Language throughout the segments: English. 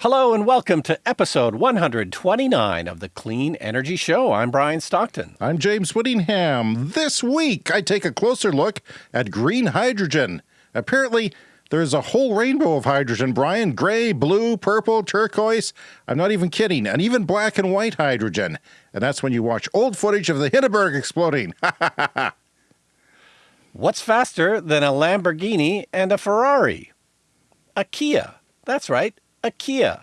Hello and welcome to episode 129 of the Clean Energy Show. I'm Brian Stockton. I'm James Whittingham. This week, I take a closer look at green hydrogen. Apparently, there's a whole rainbow of hydrogen, Brian. Gray, blue, purple, turquoise. I'm not even kidding. And even black and white hydrogen. And that's when you watch old footage of the Hindenburg exploding. What's faster than a Lamborghini and a Ferrari? A Kia. That's right a Kia.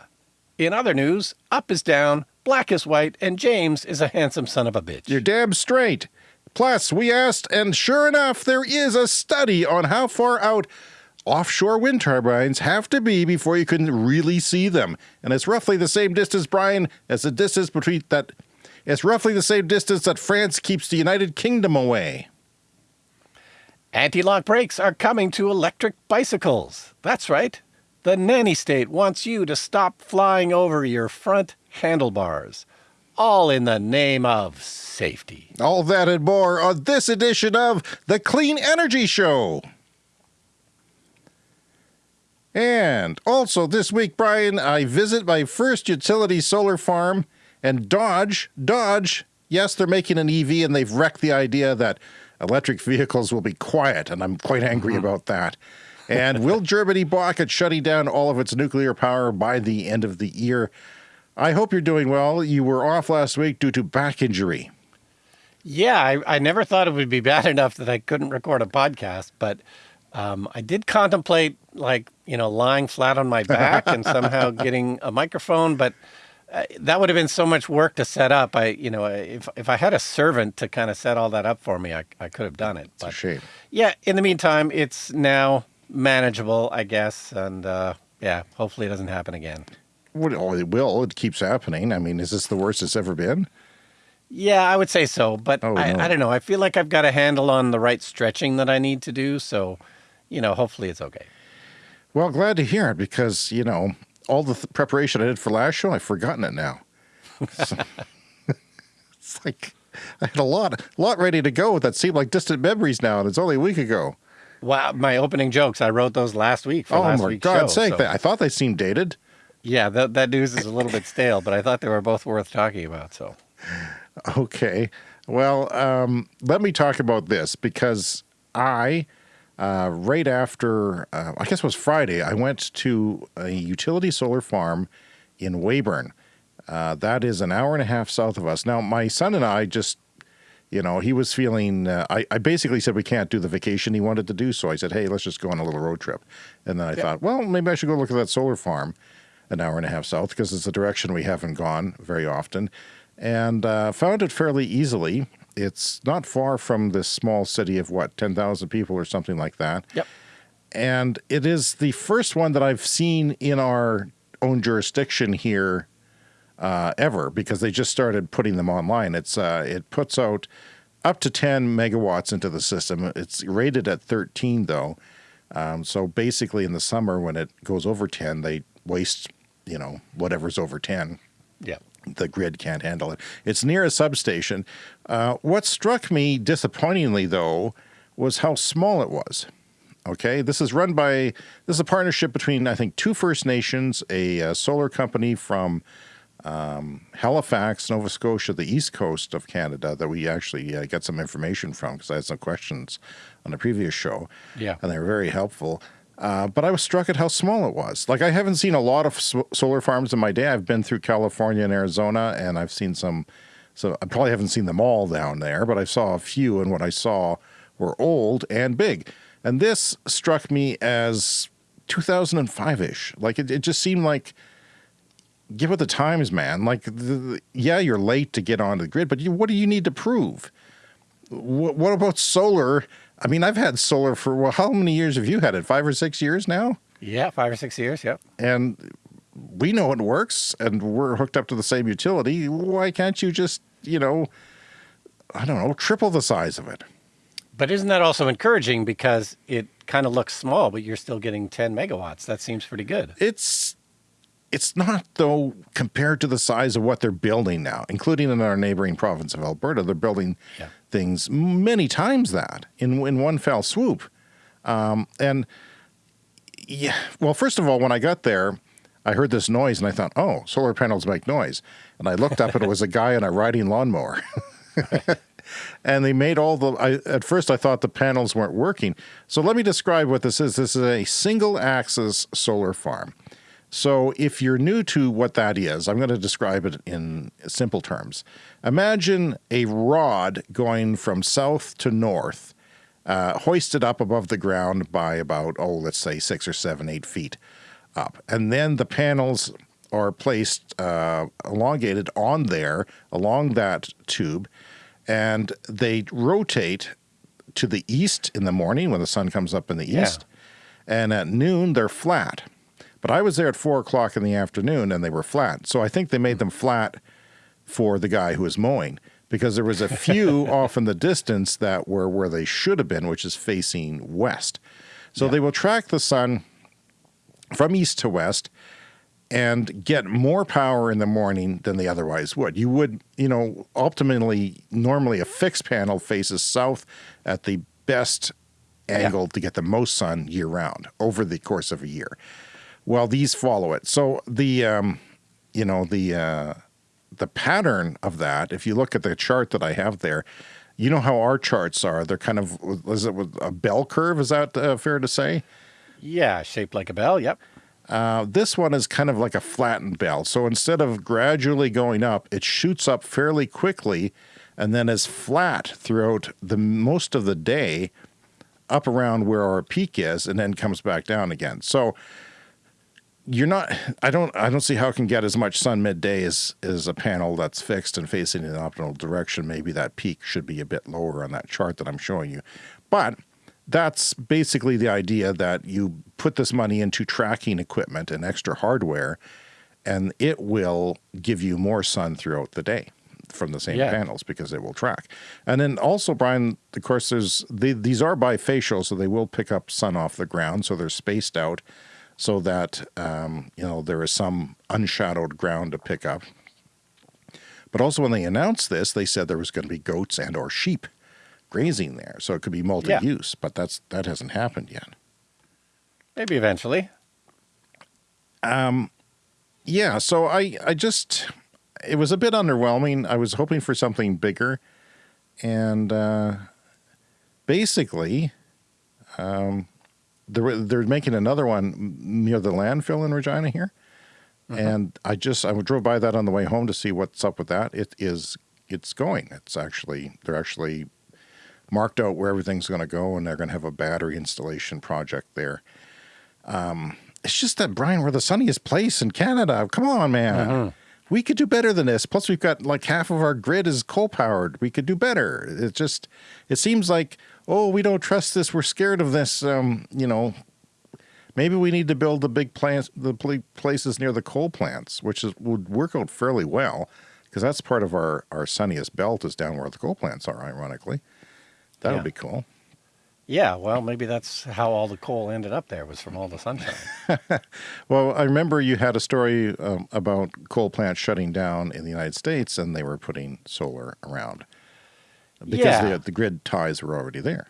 In other news, up is down, black is white, and James is a handsome son of a bitch. You're damn straight. Plus, we asked, and sure enough, there is a study on how far out offshore wind turbines have to be before you can really see them. And it's roughly the same distance, Brian, as the distance between that. It's roughly the same distance that France keeps the United Kingdom away. Anti-lock brakes are coming to electric bicycles. That's right. The nanny state wants you to stop flying over your front handlebars, all in the name of safety. All that and more on this edition of The Clean Energy Show. And also this week, Brian, I visit my first utility solar farm and Dodge, Dodge, yes, they're making an EV and they've wrecked the idea that electric vehicles will be quiet, and I'm quite angry mm -hmm. about that. And will Germany balk at shutting down all of its nuclear power by the end of the year? I hope you're doing well. You were off last week due to back injury. Yeah, I, I never thought it would be bad enough that I couldn't record a podcast, but um, I did contemplate like, you know, lying flat on my back and somehow getting a microphone, but uh, that would have been so much work to set up. I, you know, if, if I had a servant to kind of set all that up for me, I, I could have done it. But, it's a shame. Yeah. In the meantime, it's now manageable, I guess. And uh, yeah, hopefully it doesn't happen again. Well, it will. It keeps happening. I mean, is this the worst it's ever been? Yeah, I would say so. But oh, I, no. I don't know. I feel like I've got a handle on the right stretching that I need to do. So, you know, hopefully it's okay. Well, glad to hear it because, you know, all the th preparation I did for last show, I've forgotten it now. So, it's like I had a lot, a lot ready to go that seemed like distant memories now, and it's only a week ago. Wow, my opening jokes, I wrote those last week for oh, last my God's show, sake, so. I thought they seemed dated. Yeah, that, that news is a little bit stale, but I thought they were both worth talking about, so. Okay. Well, um, let me talk about this because I, uh, right after, uh, I guess it was Friday, I went to a utility solar farm in Weyburn. Uh, that is an hour and a half south of us. Now, my son and I just you know, he was feeling, uh, I, I basically said we can't do the vacation he wanted to do. So I said, hey, let's just go on a little road trip. And then I yeah. thought, well, maybe I should go look at that solar farm an hour and a half south because it's a direction we haven't gone very often. And uh, found it fairly easily. It's not far from this small city of what, 10,000 people or something like that. Yep. And it is the first one that I've seen in our own jurisdiction here uh, ever because they just started putting them online. It's uh, It puts out up to 10 megawatts into the system. It's rated at 13 though. Um, so basically in the summer when it goes over 10, they waste, you know, whatever's over 10. Yeah. The grid can't handle it. It's near a substation. Uh, what struck me disappointingly though was how small it was. Okay, this is run by, this is a partnership between, I think, two First Nations, a, a solar company from um, Halifax, Nova Scotia, the east coast of Canada that we actually uh, get some information from because I had some questions on the previous show. Yeah. And they were very helpful. Uh, but I was struck at how small it was. Like I haven't seen a lot of solar farms in my day. I've been through California and Arizona and I've seen some, so I probably haven't seen them all down there, but I saw a few and what I saw were old and big. And this struck me as 2005-ish. Like it, it just seemed like give it the times, man. Like, the, yeah, you're late to get onto the grid, but you, what do you need to prove? What, what about solar? I mean, I've had solar for, well, how many years have you had it? Five or six years now? Yeah, five or six years, yep. And we know it works and we're hooked up to the same utility. Why can't you just, you know, I don't know, triple the size of it? But isn't that also encouraging because it kind of looks small, but you're still getting 10 megawatts? That seems pretty good. It's it's not, though, compared to the size of what they're building now, including in our neighboring province of Alberta. They're building yeah. things many times that in, in one fell swoop. Um, and yeah, well, first of all, when I got there, I heard this noise and I thought, oh, solar panels make noise. And I looked up and it was a guy on a riding lawnmower. and they made all the, I, at first I thought the panels weren't working. So let me describe what this is. This is a single axis solar farm. So if you're new to what that is, I'm going to describe it in simple terms. Imagine a rod going from south to north, uh, hoisted up above the ground by about, oh, let's say six or seven, eight feet up. And then the panels are placed uh, elongated on there along that tube and they rotate to the east in the morning when the sun comes up in the yeah. east. And at noon, they're flat. But I was there at four o'clock in the afternoon and they were flat. So I think they made them flat for the guy who was mowing because there was a few off in the distance that were where they should have been, which is facing west. So yeah. they will track the sun from east to west and get more power in the morning than they otherwise would. You would, you know, ultimately, normally a fixed panel faces south at the best angle yeah. to get the most sun year round over the course of a year. Well, these follow it. So the, um, you know, the, uh, the pattern of that, if you look at the chart that I have there, you know how our charts are. They're kind of, is it with a bell curve? Is that uh, fair to say? Yeah, shaped like a bell. Yep. Uh, this one is kind of like a flattened bell. So instead of gradually going up, it shoots up fairly quickly and then is flat throughout the most of the day up around where our peak is and then comes back down again. So you're not I don't I don't see how it can get as much sun midday as as a panel that's fixed and facing in the optimal direction. Maybe that peak should be a bit lower on that chart that I'm showing you. But that's basically the idea that you put this money into tracking equipment and extra hardware, and it will give you more sun throughout the day from the same yeah. panels because it will track. And then also, Brian, of course, there's the, these are bifacial, so they will pick up sun off the ground, so they're spaced out so that um, you know there is some unshadowed ground to pick up. But also, when they announced this, they said there was going to be goats and or sheep grazing there. So it could be multi-use, yeah. but that's that hasn't happened yet. Maybe eventually. Um, yeah. So I I just it was a bit underwhelming. I was hoping for something bigger, and uh, basically, um, they're they're making another one near the landfill in Regina here. Uh -huh. And I just I drove by that on the way home to see what's up with that. It is it's going. It's actually they're actually marked out where everything's going to go, and they're going to have a battery installation project there. Um, it's just that, Brian, we're the sunniest place in Canada. Come on, man. Uh -huh. We could do better than this. Plus, we've got like half of our grid is coal powered. We could do better. It just, it seems like, oh, we don't trust this. We're scared of this. Um, you know, maybe we need to build the big plants, the places near the coal plants, which is, would work out fairly well because that's part of our, our sunniest belt is down where the coal plants are, ironically. That would yeah. be cool. Yeah, well, maybe that's how all the coal ended up there was from all the sunshine. well, I remember you had a story um, about coal plants shutting down in the United States and they were putting solar around because yeah. the, the grid ties were already there.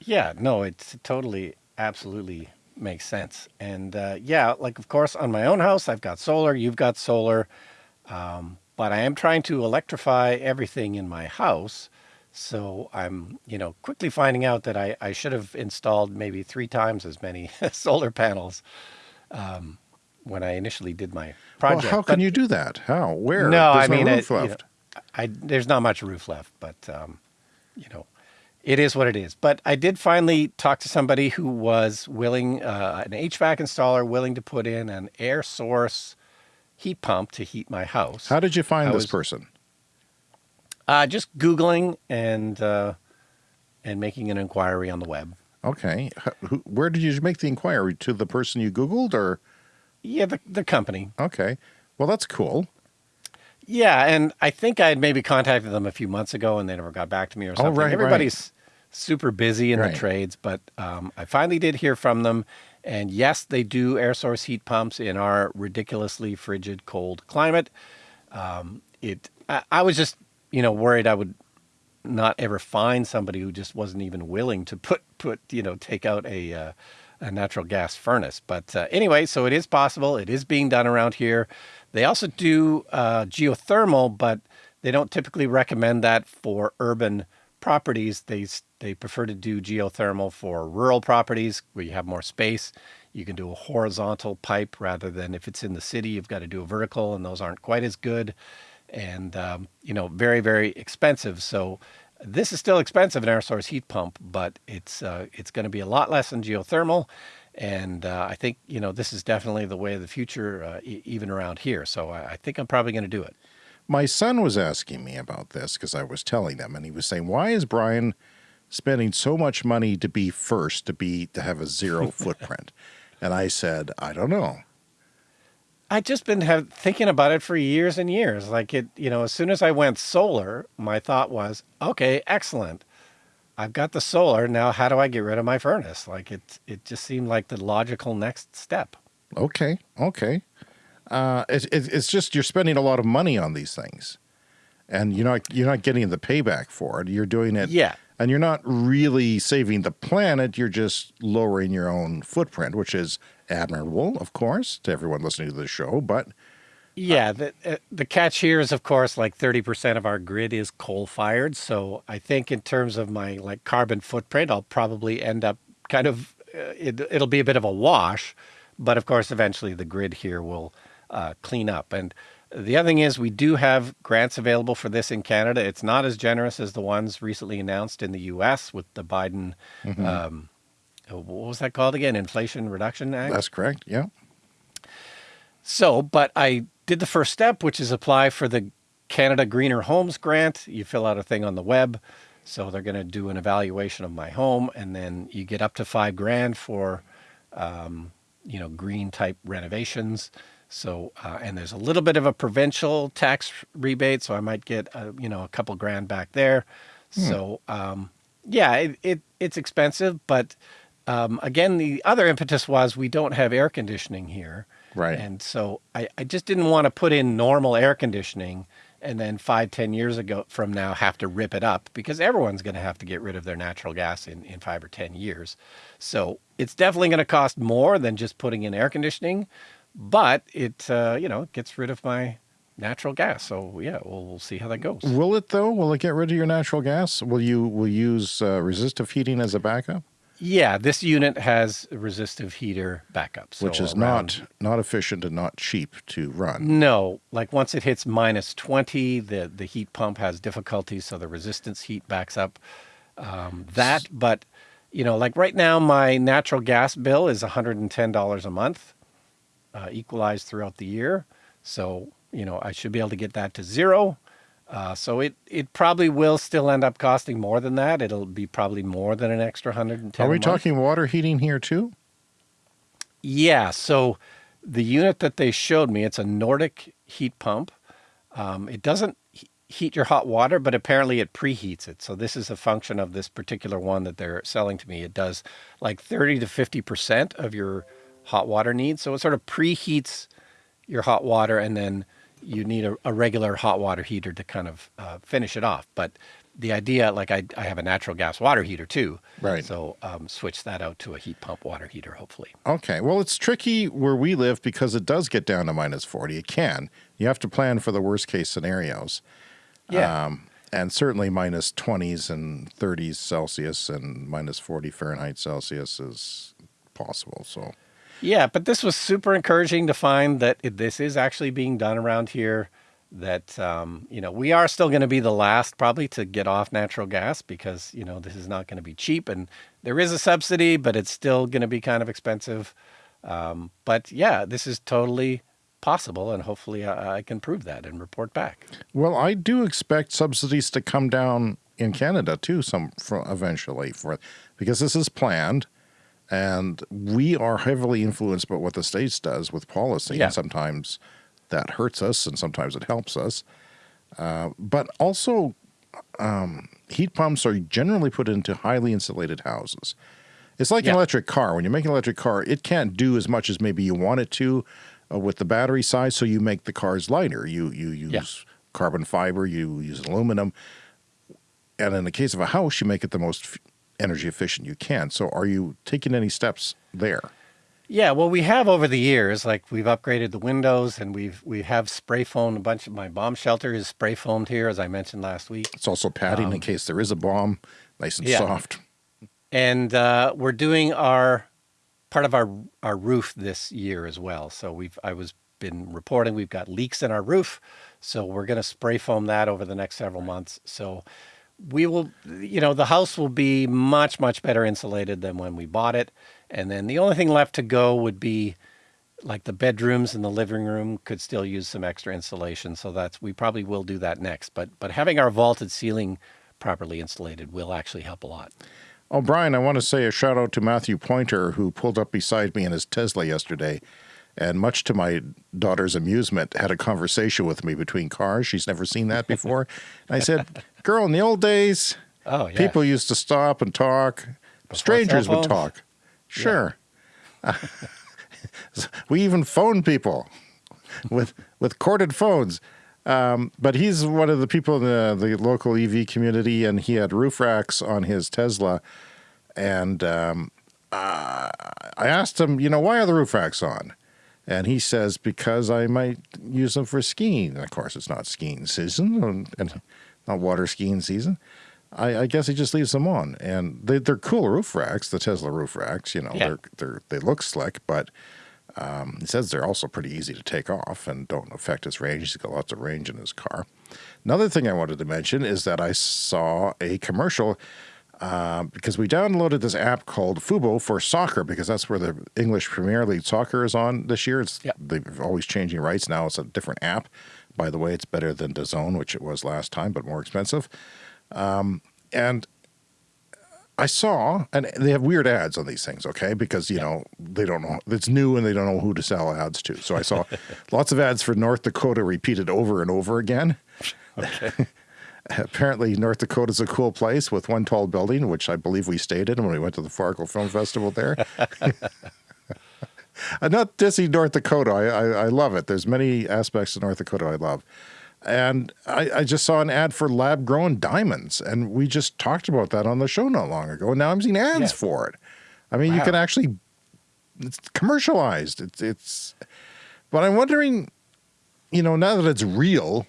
Yeah, no, it's totally, absolutely makes sense. And uh, yeah, like of course on my own house, I've got solar, you've got solar, um, but I am trying to electrify everything in my house. So I'm, you know, quickly finding out that I, I should have installed maybe three times as many solar panels um, when I initially did my project. Well, how can but, you do that? How? Where? No, There's I mean, no roof it, left. You know, I, there's not much roof left, but, um, you know, it is what it is. But I did finally talk to somebody who was willing, uh, an HVAC installer, willing to put in an air source heat pump to heat my house. How did you find I this was, person? Uh, just Googling and uh, and making an inquiry on the web. Okay. Where did you make the inquiry? To the person you Googled or? Yeah, the, the company. Okay. Well, that's cool. Yeah, and I think I had maybe contacted them a few months ago and they never got back to me or something. Oh, right, Everybody's right. super busy in right. the trades, but um, I finally did hear from them. And yes, they do air source heat pumps in our ridiculously frigid, cold climate. Um, it, I, I was just you know, worried I would not ever find somebody who just wasn't even willing to put, put, you know, take out a, uh, a natural gas furnace. But uh, anyway, so it is possible. It is being done around here. They also do uh, geothermal, but they don't typically recommend that for urban properties. They they prefer to do geothermal for rural properties where you have more space. You can do a horizontal pipe rather than if it's in the city, you've got to do a vertical, and those aren't quite as good, and um, you know very very expensive. So this is still expensive, an air source heat pump, but it's uh, it's going to be a lot less than geothermal. And uh, I think you know this is definitely the way of the future, uh, e even around here. So I, I think I'm probably going to do it. My son was asking me about this because I was telling them, and he was saying, "Why is Brian spending so much money to be first, to be to have a zero footprint?" And I said, "I don't know." I've just been have, thinking about it for years and years. Like it, you know, as soon as I went solar, my thought was, okay, excellent. I've got the solar. Now, how do I get rid of my furnace? Like it, it just seemed like the logical next step. Okay. Okay. Uh, it, it, it's just, you're spending a lot of money on these things and you're not, you're not getting the payback for it. You're doing it. Yeah. And you're not really saving the planet. You're just lowering your own footprint, which is admirable, of course, to everyone listening to the show. But yeah, the uh, the catch here is, of course, like thirty percent of our grid is coal fired. So I think in terms of my like carbon footprint, I'll probably end up kind of uh, it, it'll be a bit of a wash. But of course, eventually the grid here will uh, clean up. And the other thing is, we do have grants available for this in Canada. It's not as generous as the ones recently announced in the U.S. with the Biden. Mm -hmm. um, what was that called again? Inflation Reduction Act? That's correct. Yeah. So, but I did the first step, which is apply for the Canada Greener Homes Grant. You fill out a thing on the web. So they're going to do an evaluation of my home, and then you get up to five grand for, um, you know, green type renovations. So, uh, and there's a little bit of a provincial tax rebate, so I might get, a, you know, a couple grand back there. Hmm. So, um, yeah, it, it, it's expensive, but um, again, the other impetus was we don't have air conditioning here. Right. And so I, I just didn't want to put in normal air conditioning and then five, ten years ago from now have to rip it up because everyone's going to have to get rid of their natural gas in, in five or 10 years. So it's definitely going to cost more than just putting in air conditioning, but it, uh, you know, gets rid of my natural gas. So yeah, we'll, we'll see how that goes. Will it though? Will it get rid of your natural gas? Will you, will use uh, resistive heating as a backup? Yeah, this unit has a resistive heater backup. So Which is around, not not efficient and not cheap to run. No, like once it hits minus 20, the, the heat pump has difficulties, so the resistance heat backs up um, that. But, you know, like right now, my natural gas bill is $110 a month, uh, equalized throughout the year. So, you know, I should be able to get that to zero. Uh, so it, it probably will still end up costing more than that. It'll be probably more than an extra 110 Are we talking water heating here too? Yeah. So the unit that they showed me, it's a Nordic heat pump. Um, it doesn't heat your hot water, but apparently it preheats it. So this is a function of this particular one that they're selling to me. It does like 30 to 50% of your hot water needs. So it sort of preheats your hot water and then you need a, a, regular hot water heater to kind of uh, finish it off. But the idea, like I, I have a natural gas water heater too. Right. So um, switch that out to a heat pump water heater, hopefully. Okay. Well, it's tricky where we live because it does get down to minus 40. It can. You have to plan for the worst case scenarios. Yeah. Um, and certainly minus 20s and 30s Celsius and minus 40 Fahrenheit Celsius is possible. So yeah, but this was super encouraging to find that this is actually being done around here. That, um, you know, we are still going to be the last probably to get off natural gas because, you know, this is not going to be cheap. And there is a subsidy, but it's still going to be kind of expensive. Um, but yeah, this is totally possible. And hopefully I, I can prove that and report back. Well, I do expect subsidies to come down in Canada too, some for eventually for because this is planned. And we are heavily influenced by what the States does with policy. Yeah. And sometimes that hurts us and sometimes it helps us. Uh, but also, um, heat pumps are generally put into highly insulated houses. It's like yeah. an electric car. When you make an electric car, it can't do as much as maybe you want it to uh, with the battery size, so you make the cars lighter. You, you use yeah. carbon fiber, you use aluminum. And in the case of a house, you make it the most energy efficient you can. So, are you taking any steps there? Yeah, well, we have over the years, like we've upgraded the windows and we've we have spray foamed a bunch of my bomb shelter is spray foamed here, as I mentioned last week. It's also padding um, in case there is a bomb, nice and yeah. soft. And uh, we're doing our part of our our roof this year as well. So we've I was been reporting we've got leaks in our roof, so we're going to spray foam that over the next several months. So we will, you know, the house will be much much better insulated than when we bought it. And then the only thing left to go would be like the bedrooms and the living room could still use some extra insulation. So that's, we probably will do that next. But, but having our vaulted ceiling properly insulated will actually help a lot. Oh, Brian, I want to say a shout out to Matthew Pointer, who pulled up beside me in his Tesla yesterday. And much to my daughter's amusement, had a conversation with me between cars. She's never seen that before. and I said, Girl, in the old days, oh, yeah. people used to stop and talk. Before Strangers would talk. Sure. Yeah. we even phone people with with corded phones. Um, but he's one of the people in the, the local EV community, and he had roof racks on his Tesla. And um, uh, I asked him, you know, why are the roof racks on? And he says, because I might use them for skiing. And of course, it's not skiing season and, and not water skiing season. I, I, guess he just leaves them on, and they, they're cool roof racks. The Tesla roof racks, you know, yeah. they're they're they look slick, but um, he says they're also pretty easy to take off and don't affect his range. He's got lots of range in his car. Another thing I wanted to mention is that I saw a commercial uh, because we downloaded this app called Fubo for soccer because that's where the English Premier League soccer is on this year. It's yep. they've always changing rights now. It's a different app. By the way, it's better than DAZN, which it was last time, but more expensive. Um, and I saw, and they have weird ads on these things, okay? Because, you yeah. know, they don't know, it's new and they don't know who to sell ads to. So I saw lots of ads for North Dakota repeated over and over again. Okay. Apparently, North Dakota is a cool place with one tall building, which I believe we stayed in when we went to the Fargo Film Festival there. I'm uh, not dissing North Dakota. I, I, I love it. There's many aspects of North Dakota I love. And I, I, just saw an ad for lab grown diamonds, and we just talked about that on the show not long ago. And now I'm seeing ads yeah. for it. I mean, wow. you can actually, it's commercialized. It's, it's, but I'm wondering, you know, now that it's real,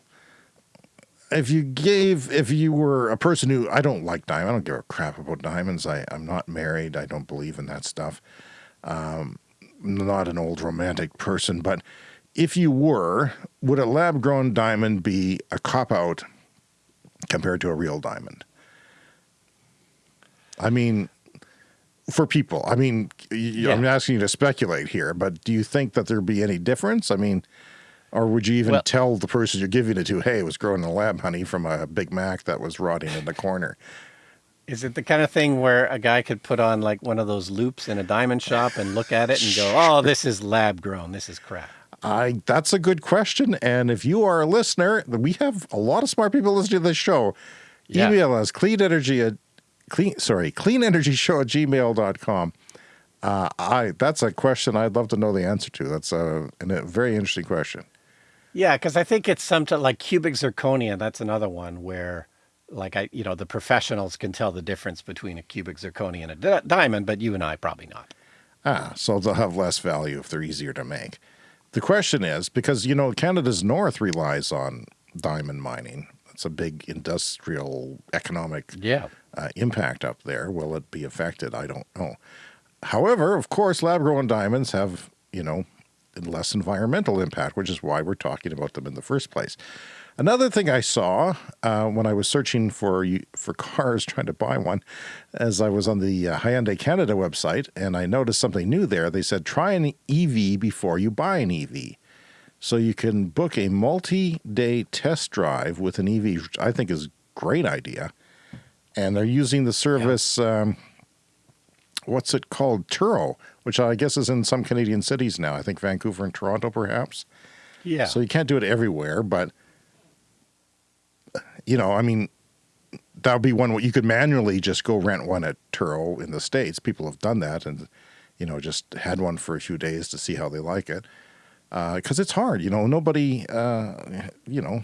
if you gave, if you were a person who, I don't like diamonds, I don't give a crap about diamonds. I, I'm not married. I don't believe in that stuff. Um, not an old romantic person, but if you were, would a lab grown diamond be a cop out compared to a real diamond? I mean, for people, I mean, yeah. I'm asking you to speculate here, but do you think that there'd be any difference? I mean, or would you even well, tell the person you're giving it to, hey, it was grown in the lab, honey, from a Big Mac that was rotting in the corner? Is it the kind of thing where a guy could put on like one of those loupes in a diamond shop and look at it and go, oh, this is lab grown, this is crap? I that's a good question. And if you are a listener, we have a lot of smart people listening to this show. Yeah. Email us clean energy at clean sorry, clean energy show at gmail.com. Uh, I that's a question I'd love to know the answer to. That's a, a very interesting question. Yeah, because I think it's something like cubic zirconia. That's another one where, like I, you know, the professionals can tell the difference between a cubic zirconia and a diamond, but you and I probably not. Ah, so they'll have less value if they're easier to make. The question is because, you know, Canada's north relies on diamond mining. It's a big industrial economic yeah. uh, impact up there. Will it be affected? I don't know. However, of course, lab grown diamonds have, you know, less environmental impact, which is why we're talking about them in the first place. Another thing I saw uh, when I was searching for for cars, trying to buy one, as I was on the uh, Hyundai Canada website, and I noticed something new there. They said try an EV before you buy an EV. So you can book a multi-day test drive with an EV, which I think is a great idea. And they're using the service, yeah. um, what's it called? Turo, which I guess is in some Canadian cities now. I think Vancouver and Toronto, perhaps. Yeah. So you can't do it everywhere, but you know, I mean, that would be one you could manually just go rent one at Turo in the States. People have done that and, you know, just had one for a few days to see how they like it. Because uh, it's hard, you know, nobody, uh, you know,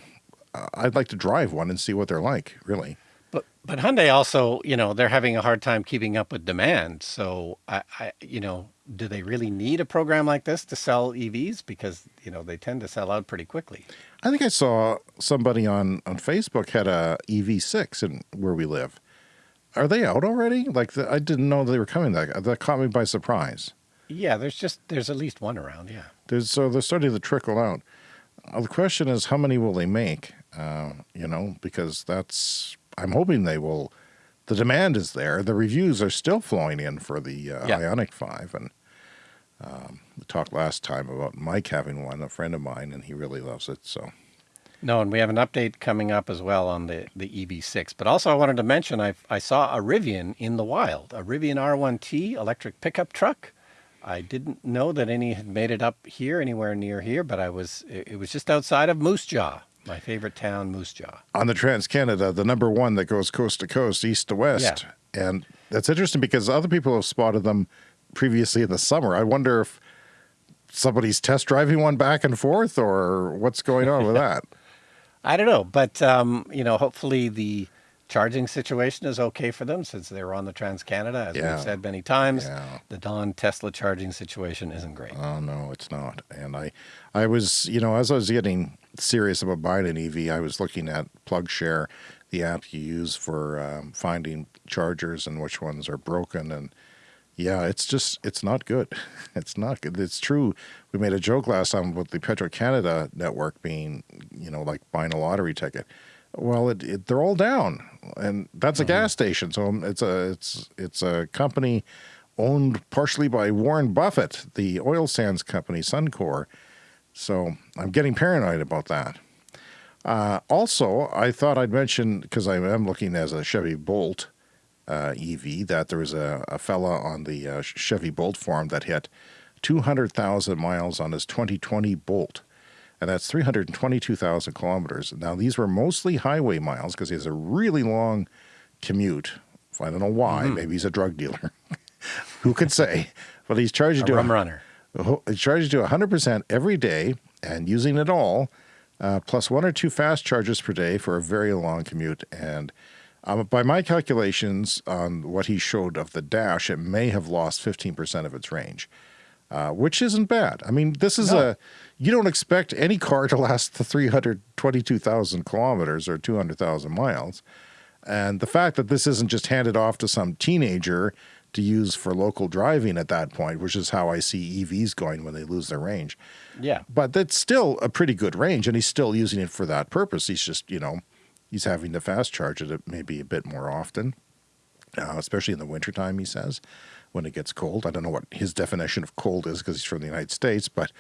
I'd like to drive one and see what they're like, really. But but Hyundai also, you know, they're having a hard time keeping up with demand. So I, I you know, do they really need a program like this to sell EVs? Because you know they tend to sell out pretty quickly. I think I saw somebody on on Facebook had a EV6 in where we live. Are they out already? Like the, I didn't know they were coming. That that caught me by surprise. Yeah, there's just there's at least one around. Yeah. There's so they're starting to trickle out. Uh, the question is, how many will they make? Uh, you know, because that's I'm hoping they will. The demand is there. The reviews are still flowing in for the uh, yeah. Ioniq Five, and um, we talked last time about Mike having one, a friend of mine, and he really loves it. So. No, and we have an update coming up as well on the, the EV6. But also I wanted to mention I I saw a Rivian in the wild, a Rivian R1T electric pickup truck. I didn't know that any had made it up here, anywhere near here, but I was it was just outside of Moose Jaw, my favorite town, Moose Jaw. On the Trans Canada, the number one that goes coast to coast, east to west. Yeah. And that's interesting because other people have spotted them previously in the summer. I wonder if somebody's test driving one back and forth or what's going on with that. I don't know, but um, you know, hopefully the charging situation is okay for them since they're on the Trans Canada. As yeah. we've said many times, yeah. the Dawn Tesla charging situation isn't great. Oh no, it's not. And I, I was, you know, as I was getting serious about buying an EV, I was looking at PlugShare, the app you use for um, finding chargers and which ones are broken and yeah, it's just, it's not good. It's not good. It's true. We made a joke last time about the Petro Canada network being, you know, like buying a lottery ticket. Well, it, it, they're all down, and that's a mm -hmm. gas station. So it's a it's it's a company owned partially by Warren Buffett, the oil sands company Suncor. So I'm getting paranoid about that. Uh, also, I thought I'd mention because I am looking as a Chevy Bolt uh, EV that there was a, a fella on the uh, Chevy Bolt forum that hit 200,000 miles on his 2020 Bolt. And that's 322,000 kilometers. Now, these were mostly highway miles because he has a really long commute. I don't know why. Mm -hmm. Maybe he's a drug dealer. Who could say? But he's charged a to rum runner. He's charged to 100% every day and using it all, uh, plus one or two fast charges per day for a very long commute. And um, by my calculations on what he showed of the dash, it may have lost 15% of its range, uh, which isn't bad. I mean, this is no. a, you don't expect any car to last the 322,000 kilometers or 200,000 miles. And the fact that this isn't just handed off to some teenager to use for local driving at that point, which is how I see EVs going when they lose their range. Yeah. But that's still a pretty good range, and he's still using it for that purpose. He's just, you know, he's having to fast charge it maybe a bit more often, uh, especially in the wintertime, he says, when it gets cold. I don't know what his definition of cold is because he's from the United States, but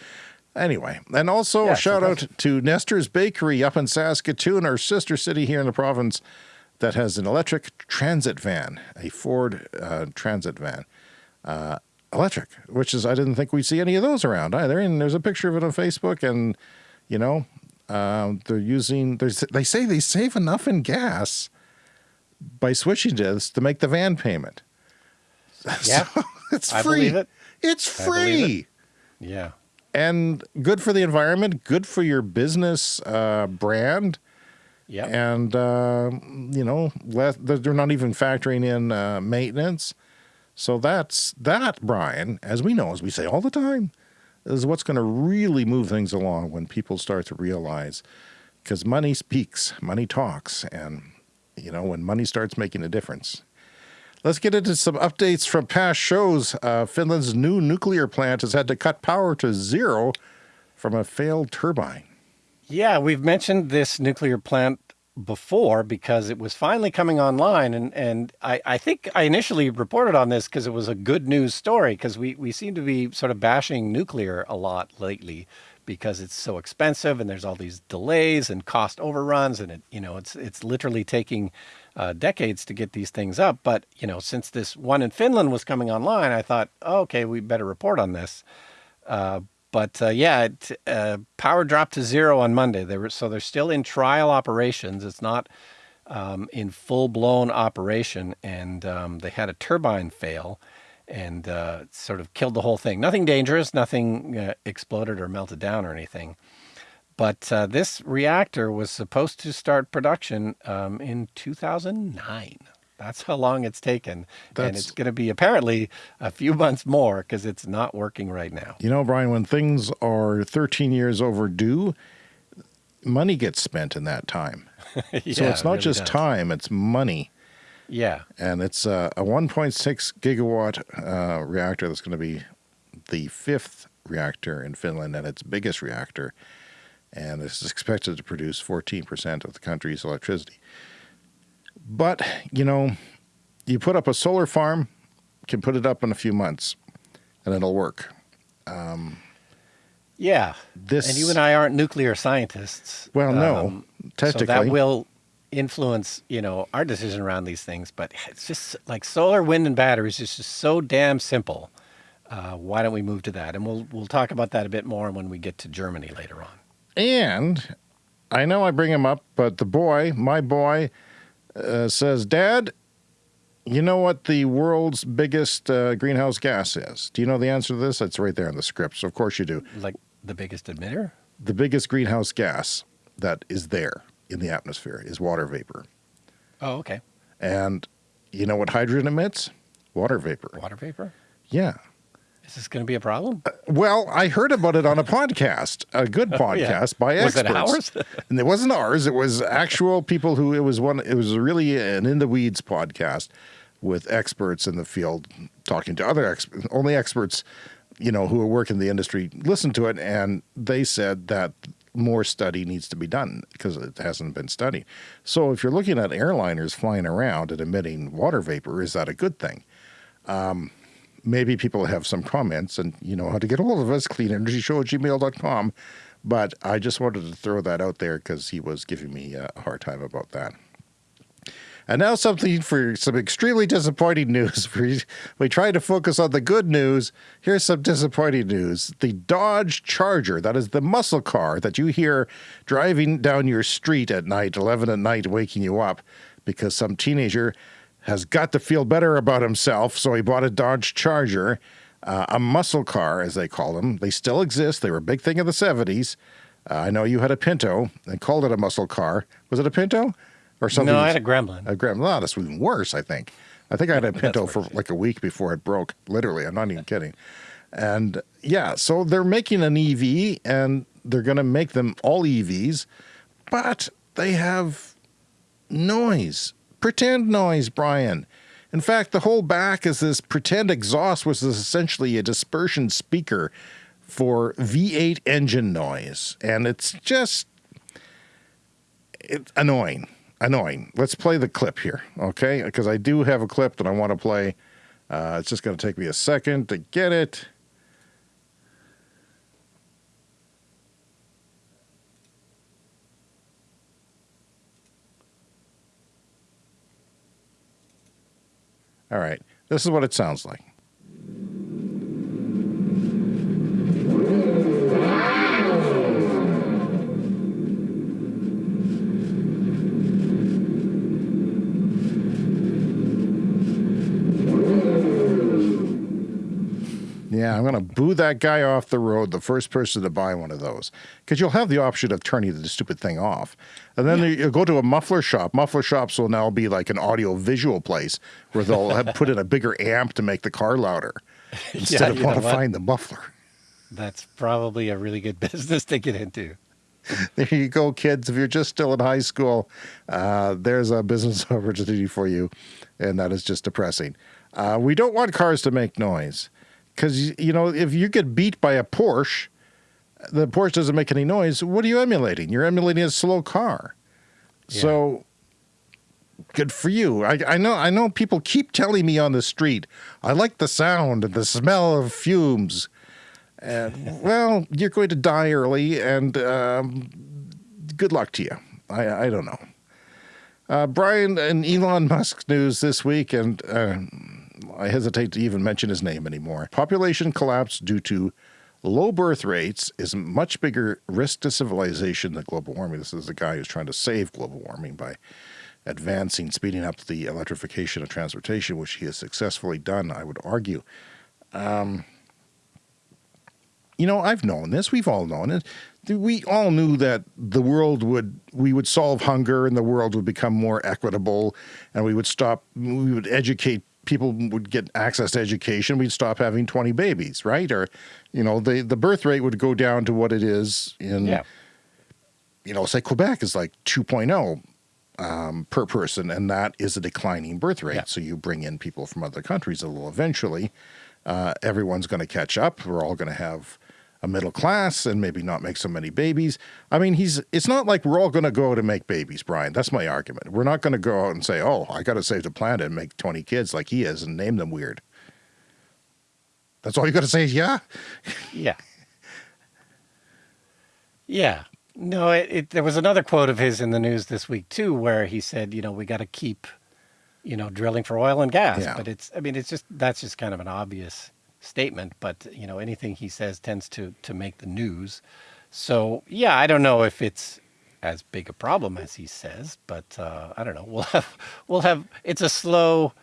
anyway. And also yeah, shout out to Nestor's Bakery up in Saskatoon, our sister city here in the province, that has an electric transit van, a Ford uh, transit van. Uh, electric, which is, I didn't think we'd see any of those around either. And there's a picture of it on Facebook and, you know, um, they're using, they say they save enough in gas by switching to this to make the van payment. Yeah. So it's I free. It. It's free. It. Yeah. And good for the environment, good for your business uh, brand. Yeah. And, uh, you know, they're not even factoring in uh, maintenance. So that's that, Brian, as we know, as we say all the time, is what's going to really move things along when people start to realize because money speaks, money talks, and you know when money starts making a difference. Let's get into some updates from past shows. Uh, Finland's new nuclear plant has had to cut power to zero from a failed turbine. Yeah, we've mentioned this nuclear plant before because it was finally coming online. And, and I, I think I initially reported on this because it was a good news story because we, we seem to be sort of bashing nuclear a lot lately because it's so expensive and there's all these delays and cost overruns and it, you know, it's, it's literally taking uh, decades to get these things up. But, you know, since this one in Finland was coming online, I thought, oh, okay, we better report on this. Uh, but uh, yeah, it, uh, power dropped to zero on Monday. They were, so they're still in trial operations. It's not um, in full blown operation. And um, they had a turbine fail and uh, sort of killed the whole thing. Nothing dangerous, nothing uh, exploded or melted down or anything. But uh, this reactor was supposed to start production um, in 2009. That's how long it's taken. That's- and it's going to be apparently a few months more because it's not working right now. You know, Brian, when things are 13 years overdue, money gets spent in that time. Yeah, so it's it not really just does. time, it's money. Yeah. And it's uh, a 1.6 gigawatt uh, reactor that's going to be the fifth reactor in Finland and its biggest reactor. And this is expected to produce 14% of the country's electricity. But, you know, you put up a solar farm, can put it up in a few months, and it'll work. Yeah. This and you and I aren't nuclear scientists. Well, no, Um, technically. So that will influence, you know, our decision around these things. But it's just like solar, wind, and batteries is just so damn simple. Uh, why don't we move to that? And we'll we'll talk about that a bit more when we get to Germany later on. And I know I bring him up, but the boy, my boy, uh, says, Dad, you know what the world's biggest uh, greenhouse gas is? Do you know the answer to this? It's right there in the script. So, of course, you do. Like the biggest emitter. The biggest greenhouse gas that is there in the atmosphere is water vapor. Oh, okay. And you know what hydrogen emits? Water vapor. Water vapor. Yeah. Is this going to be a problem? Uh, well, I heard about it on a podcast, a good podcast by Oh, Was it ours? and it wasn't ours. It was actual people who. It was one. It was really an in the weeds podcast with experts in the field talking to other experts. Only experts, you know, who are working in the industry listen to it, and they said that more study needs to be done because it hasn't been studied. So, if you're looking at airliners flying around and emitting water vapor, is that a good thing? Um, maybe people have some comments and you know how to get a hold of us cleanenergyshow at gmail.com but i just wanted to throw that out there because he was giving me a hard time about that. And now something for some extremely disappointing news. We, we try to focus on the good news. Here's some disappointing news. The dodge charger that is the muscle car that you hear driving down your street at night 11 at night waking you up because some teenager has got to feel better about himself, so he bought a Dodge Charger, uh, a muscle car, as they call them. They still exist. They were a big thing in the 70s. Uh, I know you had a Pinto and called it a muscle car. Was it a Pinto? Or something? No, I had a gremlin. A Gremlin. No, that's even worse, I think. I think I had a Pinto for like a week before it broke. Literally, I'm not even kidding. And yeah, so they're making an EV and they're going to make them all EVs, but they have noise, pretend noise, Brian. In fact, the whole back is this pretend exhaust, which is essentially a dispersion speaker for V8 engine noise. And it's just it's annoying. Annoying. Let's play the clip here, okay? Because I do have a clip that I want to play. Uh, it's just going to take me a second to get it. All right. This is what it sounds like. Yeah, I'm going to boo that guy off the road, the first person to buy one of those. Because you'll have the option of turning the stupid thing off. And then you go to a muffler shop. Muffler shops will now be like an audio visual place where they'll have put in a bigger amp to make the car louder instead of you modifying the muffler. That's probably a really good business to get into. There you go, kids. If you're just still in high school, uh, there's a business opportunity for you, and that is just depressing. Uh, we don't want cars to make noise because you know if you get beat by a Porsche, the Porsche doesn't make any noise. What are you emulating? You're emulating a slow car. So good for you. I, I know. I know. People keep telling me on the street, I like the sound and the smell of fumes. And well, you're going to die early, and um, good luck to you. I, I don't know. Uh, Brian and Elon Musk news this week, and uh, I hesitate to even mention his name anymore. Population collapse due to low birth rates is a much bigger risk to civilization than global warming. This is the guy who's trying to save global warming by advancing, speeding up the electrification of transportation, which he has successfully done, I would argue. Um, you know, I've known this. We've all known it. We all knew that the world would, we would solve hunger and the world would become more equitable and we would stop, we would educate people would get access to education. We'd stop having 20 babies, right? Or, you know, the, the birth rate would go down to what it is in, Yeah. you know, say Quebec is like 2.0 um, per person, and that is a declining birth rate. Yeah. So you bring in people from other countries, it will eventually, uh, everyone's going to catch up. We're all going to have a middle class and maybe not make so many babies. I mean, he's. It's not like we're all going to go out and make babies, Brian. That's my argument. We're not going to go out and say, "Oh, I got to save the planet and make 20 kids like he is and name them weird." That's all you got to say is yeah. Yeah. Yeah. No, it, it, there was another quote of his in the news this week too, where he said, you know, we got to keep, you know, drilling for oil and gas. Yeah. But it's, I mean, it's just that's just kind of an obvious statement. But you know, anything he says tends to to make the news. So yeah, I don't know if it's as big a problem as he says, but uh, I don't know. We'll have we'll have it's a slow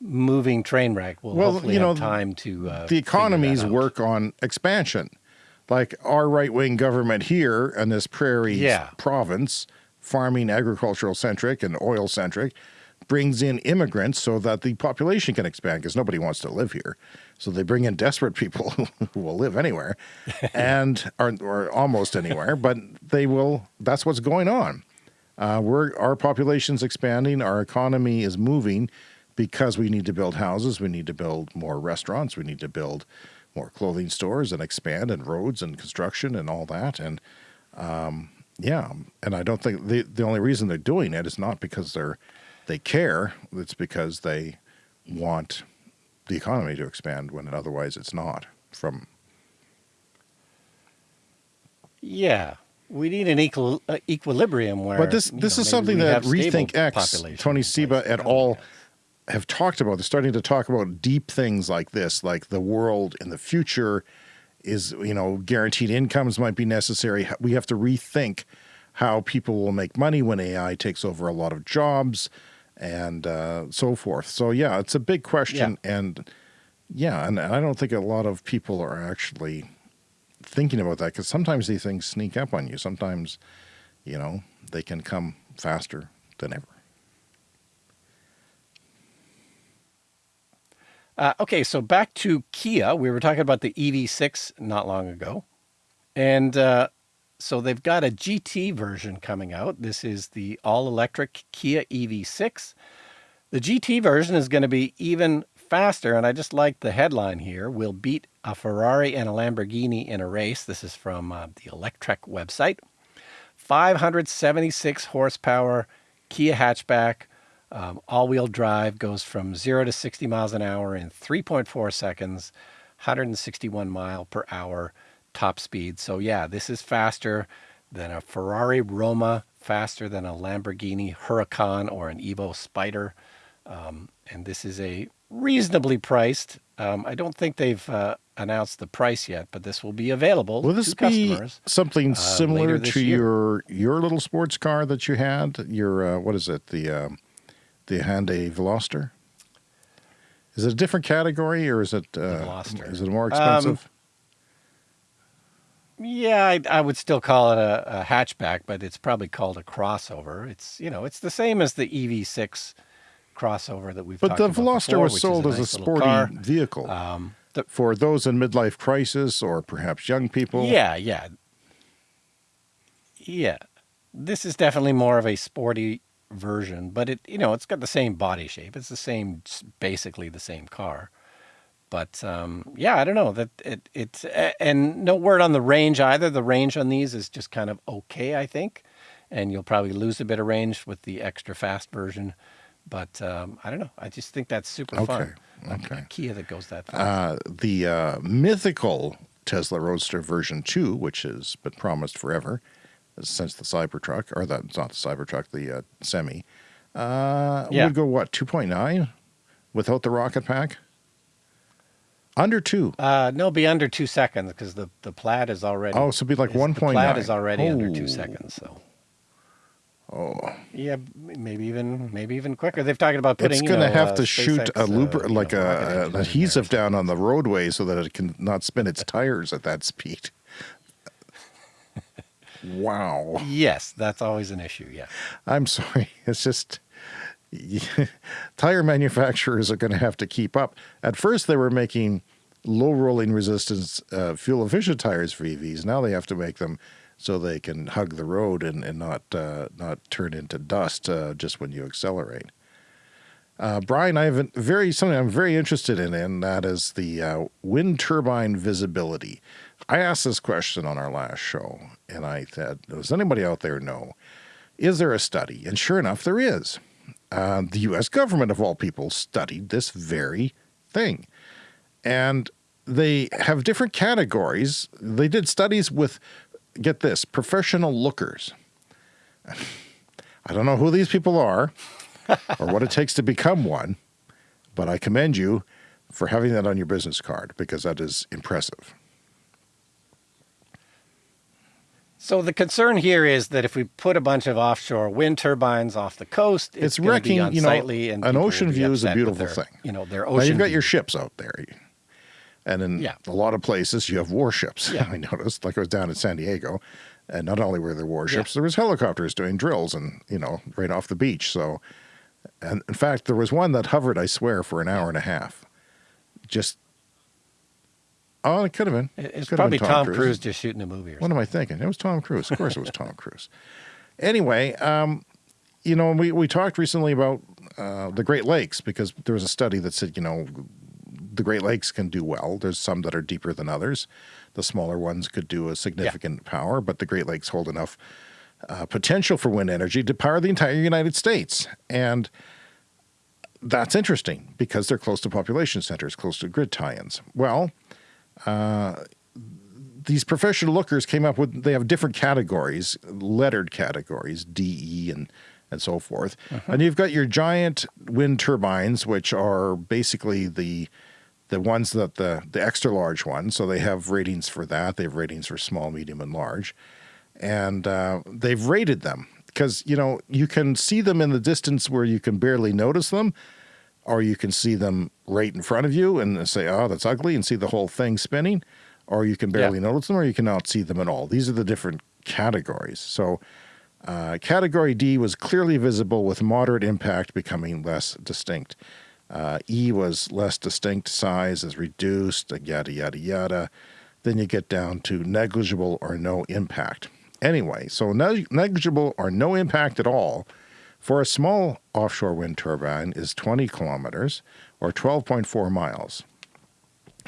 moving train wreck. We'll, Well, hopefully you know, have time to uh, the economies work on expansion. Like our right wing government here in this prairie Yeah. province, farming agricultural centric and oil centric, brings in immigrants so that the population can expand because nobody wants to live here. So they bring in desperate people who will live anywhere and or, or almost anywhere, but they will. That's what's going on. Uh, we're our population's expanding, our economy is moving because we need to build houses, we need to build more restaurants, we need to build more clothing stores and expand and roads and construction and all that. And um, yeah, and I don't think the the only reason they're doing it is not because they're they care. It's because they want the economy to expand when otherwise it's not. From Yeah, we need an equal uh, equilibrium where. but this this know, is something that RethinkX, Tony Seba et al. have talked about. They're starting to talk about deep things like this, like the world in the future is, you know, guaranteed incomes might be necessary. We have to rethink how people will make money when AI takes over a lot of jobs and uh, so forth. So yeah, it's a big question, and yeah, and I don't think a lot of people are actually thinking about that because sometimes these things sneak up on you. Sometimes, you know, they can come faster than ever. Uh, okay, so back to Kia. We were talking about the EV6 not long ago. And uh, so they've got a GT version coming out. This is the all electric Kia EV6. The GT version is going to be even faster. And I just like the headline here will beat a Ferrari and a Lamborghini in a race. This is from uh, the Electrek website. 576 horsepower Kia hatchback, um, all-wheel drive, goes from zero to 60 miles an hour in 3.4 seconds, 161 mile per hour top speed. So yeah, this is faster than a Ferrari Roma, faster than a Lamborghini Huracan or an Evo Spyder, um, and this is a reasonably priced. Um, I don't think they've uh, announced the price yet, but this will be available Will this to be something uh, similar to year. your your little sports car that you had? Your uh, what is it? The um, the Hyundai Veloster. Is it a different category or is it uh, is it more Um, expensive? Yeah, I, I would still call it a, a hatchback, but it's probably called a crossover. It's you know it's the same as the EV6 crossover that we've. but the Veloster before, was which is sold as a sporty vehicle Um, the, for those in midlife crisis or perhaps young people. yeah, yeah, yeah. This is definitely more of a sporty version, but it you know it's got the same body shape. It's the same, basically the same car. But um, yeah, I don't know that it it's and no word on the range either. The range on these is just kind of okay, I think, and you'll probably lose a bit of range with the extra fast version. But um, I don't know. I just think that's super Okay, fun. A- okay. A Kia that goes that fast. Uh, the uh, mythical Tesla Roadster version 2, which has been promised forever since the Cybertruck, or the, it's not the Cybertruck, the uh, Semi, uh, Yeah. would go what, 2.9 without the rocket pack? Under 2. Uh, no, be under two seconds because the the plaid is already. Oh, so be like is- The 1.9. plaid is already under Oh. two seconds. So Oh, Yeah, maybe even maybe even quicker. They've talked about putting. it's going to know, have uh, to shoot SpaceX, a uh, luber you know, like a, an adhesive so- down on the roadway so that it can not spin its tires at that speed. wow. Yes, that's always an issue. Yeah. I'm sorry. It's just tire manufacturers are going to have to keep up. At first, they were making low rolling resistance uh, fuel efficient tires for EVs. Now they have to make them so they can hug the road and, and not uh, not turn into dust uh, just when you accelerate. Uh, Brian, I have a very something I'm very interested in, and that is the uh, wind turbine visibility. I asked this question on our last show, and I said, "Does anybody out there know? Is there a study?" And sure enough, there is. Uh, the U.S. government, of all people, studied this very thing, and they have different categories. They did studies with, get this, professional lookers. I don't know who these people are or what it takes to become one, but I commend you for having that on your business card because that is impressive. So the concern here is that if we put a bunch of offshore wind turbines off the coast, it's, It's wrecking, you know, and an ocean view is a beautiful their, thing. You know, their Now ocean. you've got view. your ships out there. And in Yeah. a lot of places, you have warships. Yeah. I noticed, like I was down in San Diego, and not only were there warships, there was helicopters doing drills, and you know, right off the beach. So, and in fact, there was one that hovered, I swear, for an hour and a half. Just, oh, it could have been. It's Could probably been Tom, Cruise. just shooting a movie or What something. am I thinking? It was Tom Cruise. Of course, it was Tom Cruise. Anyway, um, you know, we we talked recently about uh, the Great Lakes because there was a study that said, you know, the Great Lakes can do well. There's some that are deeper than others. The smaller ones could do a significant power, but the Great Lakes hold enough uh, potential for wind energy to power the entire United States. And that's interesting because they're close to population centers, close to grid tie-ins. Well, these professional lookers came up with they have different categories lettered categories de and and so forth. And you've got your giant wind turbines which are basically the the ones that the the extra large ones. So they have ratings for that. They have ratings for small medium and large. And uh, they've rated them because you know you can see them in the distance where you can barely notice them or you can see them right in front of you and say, "Oh, that's ugly," and see the whole thing spinning, or you can barely notice them, or you cannot see them at all. These are the different categories. So, uh, category D was clearly visible, with moderate impact becoming less distinct. Uh, e was less distinct, size is reduced, yada yada yada. Then you get down to negligible or no impact. Anyway, so neg- negligible or no impact at all for a small offshore wind turbine is 20 kilometers or 12.4 miles.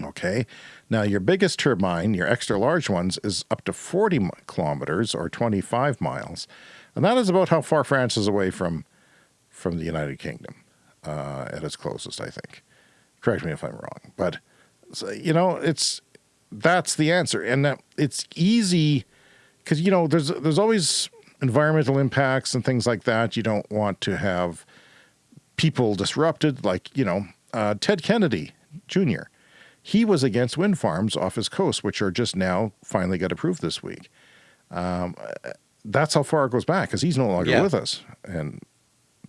Okay. Now, your biggest turbine, your extra large ones, is up to 40 kilometers or 25 miles. And that is about how far France is away from, from the United Kingdom uh, at its closest, I think. Correct me if I'm wrong. But, so, you know, it's that's the answer. And that it's easy because, you know, there's, there's always environmental impacts and things like that. You don't want to have people disrupted, like, you know, uh, Ted Kennedy Jr. He was against wind farms off his coast, which are just now finally got approved this week. Um, that's how far it goes back because he's no longer Yeah. with us and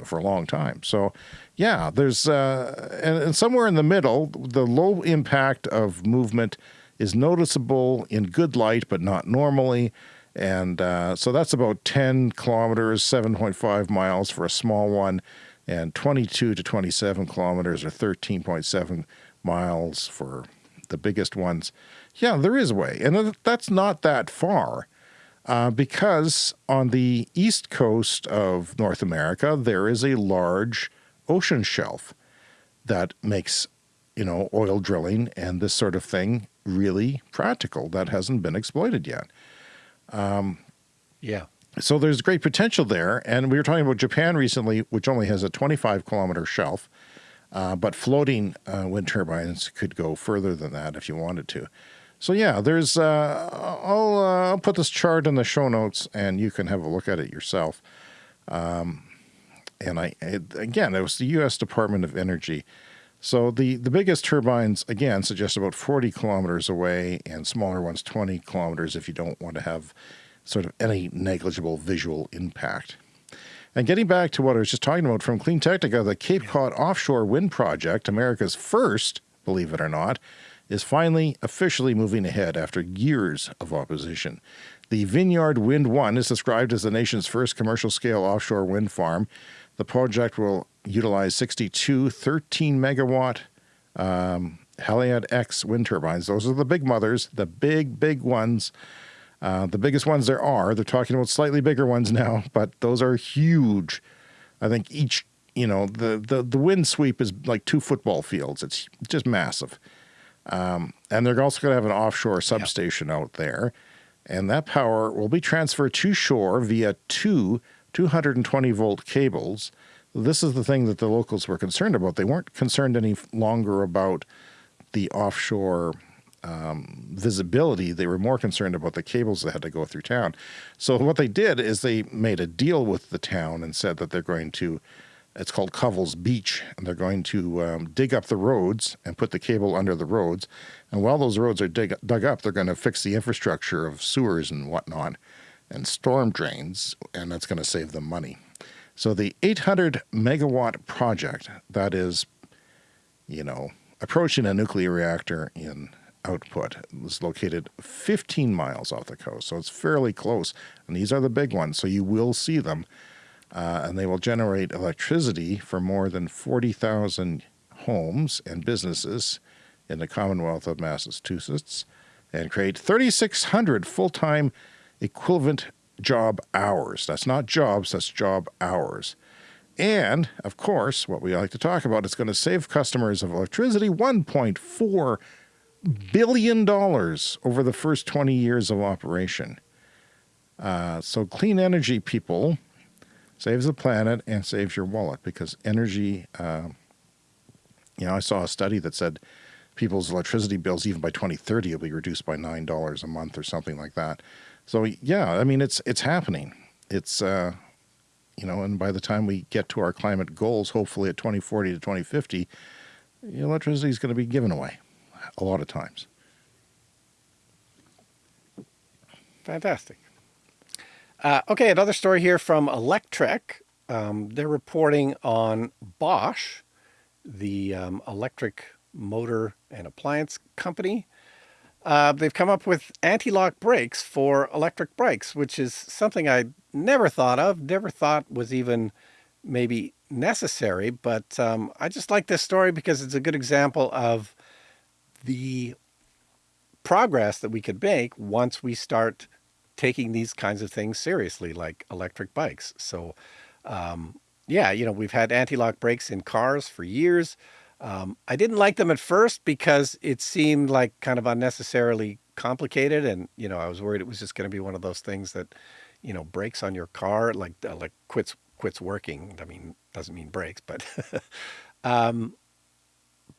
for a long time. So, yeah, there's uh, and, and somewhere in the middle, the low impact of movement is noticeable in good light, but not normally. And uh, so that's about 10 kilometers, 7.5 miles for a small one, and 22 to 27 kilometers or 13.7 miles for the biggest ones. Yeah, there is a way. And that's not that far uh, because on the east coast of North America, there is a large ocean shelf that makes, you know, oil drilling and this sort of thing really practical that hasn't been exploited yet. Yeah. So there's great potential there. And we were talking about Japan recently, which only has a 25 kilometer shelf, uh, but floating uh, wind turbines could go further than that if you wanted to. So yeah, there's. Uh, I'll uh, I'll put this chart in the show notes, and you can have a look at it yourself. Um, and I it, again, it was the U.S. Department of Energy. So the the biggest turbines again suggest about 40 kilometers away, and smaller ones 20 kilometers if you don't want to have sort of any negligible visual impact. And getting back to what I was just talking about from CleanTechnica, the Cape Cod offshore wind project, America's first, believe it or not, is finally officially moving ahead after years of opposition. The Vineyard Wind 1 is described as the nation's first commercial scale offshore wind farm. The project will utilize 62 13 megawatt um, Haliade X wind turbines. Those are the big mothers, the big, big ones. Uh, the biggest ones there are. They're talking about slightly bigger ones now, but those are huge. I think each, you know, the, the, the wind sweep is like two football fields. It's just massive. Um, and they're also going to have an offshore substation yep. out there. And that power will be transferred to shore via two 220 volt cables. This is the thing that the locals were concerned about. They weren't concerned any longer about the offshore um, visibility. They were more concerned about the cables that had to go through town. So what they did is they made a deal with the town and said that they're going to it's called Covell's Beach, and they're going to um, dig up the roads and put the cable under the roads. And while those roads are dig, dug up, they're going to fix the infrastructure of sewers and whatnot and storm drains, and that's going to save them money. So the 800 megawatt project that is, you know, approaching a nuclear reactor in output is located 15 miles off the coast. So it's fairly close. And these are the big ones. So you will see them uh, and they will generate electricity for more than 40,000 homes and businesses in the Commonwealth of Massachusetts and create 3,600 full-time equivalent job hours. That's not jobs, that's job hours. And, of course, what we like to talk about, it's going to save customers of electricity $1.4 billion over the first 20 years of operation. Uh, so clean energy people saves the planet and saves your wallet because energy, uh, you know, I saw a study that said people's electricity bills, even by 2030, will be reduced by $9 a month or something like that. So yeah, I mean, it's, it's happening. It's, uh, you know, and by the time we get to our climate goals, hopefully at 2040 to 2050, electricity is going to be given away a lot of times. Fantastic. Uh, okay, another story here from Electrek. Um, they're reporting on Bosch, the um, electric motor and appliance company. Uh, they've come up with anti-lock brakes for electric bikes, which is something I never thought of, never thought was even maybe necessary. But um, I just like this story because it's a good example of the progress that we could make once we start taking these kinds of things seriously, like electric bikes. So, um, yeah, you know, we've had anti-lock brakes in cars for years. Um, I didn't like them at first because it seemed like kind of unnecessarily complicated. And, you know, I was worried it was just going to be one of those things that, you know, breaks on your car, like, uh, like quits, quits working. I mean, doesn't mean breaks, but, um,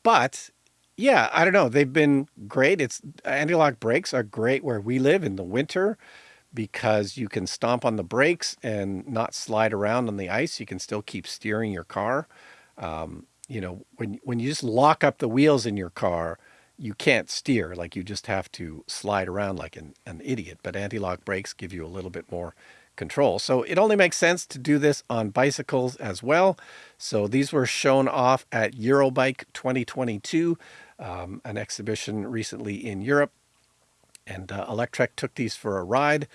but yeah, I don't know. They've been great. It's anti-lock brakes are great where we live in the winter because you can stomp on the brakes and not slide around on the ice. You can still keep steering your car. Um, you know, when, when you just lock up the wheels in your car, you can't steer. Like you just have to slide around like an, an idiot. But anti-lock brakes give you a little bit more control. So it only makes sense to do this on bicycles as well. So these were shown off at Eurobike 2022, um, an exhibition recently in Europe and uh, Electrek took these for a ride,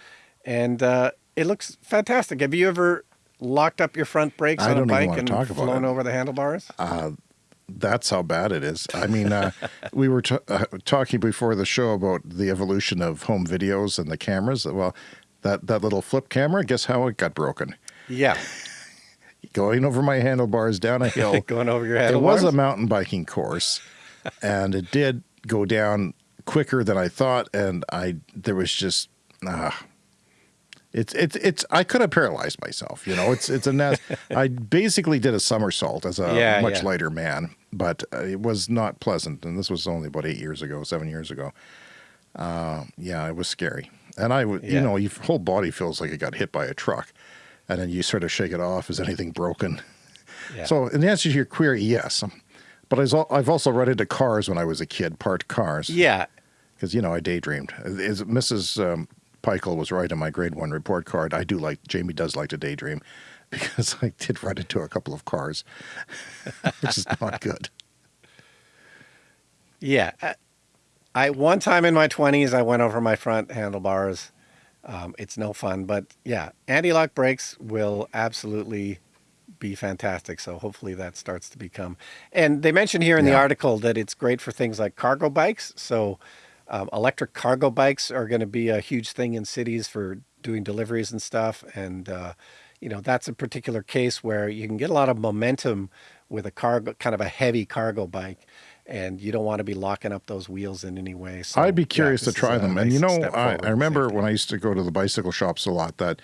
and uh, it looks fantastic. Have you ever locked up your front brakes I on a bike and flown over the handlebars? Uh, that's how bad it is. I mean, uh, we were uh, talking before the show about the evolution of home videos and the cameras. Well, that, that little flip camera, guess how it got broken? Yeah. Going over my handlebars down a hill. Going over your handlebars? It was a mountain biking course, and it did go down quicker than I thought, and I there was just ah. It's it's it's I could have paralyzed myself, you know. It's it's a nest. I basically did a somersault as a yeah, much yeah. lighter man, but uh, it was not pleasant. And this was only about eight years ago, seven years ago. Uh, yeah, it was scary. And I, yeah. you know, your whole body feels like it got hit by a truck, and then you sort of shake it off. Is anything broken? So, in the answer to your query, yes. But I've also run into cars when I was a kid, parked cars. Yeah. Because, you know, I daydreamed. Is Mrs. Um, Peichel was right on my grade one report card. I do like, Jamie does like to daydream. because I did run into a couple of cars, which is not good. Yeah. I, I one time in my 20s, I went over my front handlebars. Um, it's no fun, but yeah, anti-lock brakes will absolutely be fantastic. So hopefully that starts to become. And they mentioned here in the article that it's great for things like cargo bikes. So um, electric cargo bikes are going to be a huge thing in cities for doing deliveries and stuff. And uh, you know that's a particular case where you can get a lot of momentum with a cargo, kind of a heavy cargo bike. And you don't want to be locking up those wheels in any way. So, I'd be yeah, curious to try them. And you know, I, I remember when I used to go to the bicycle shops a lot that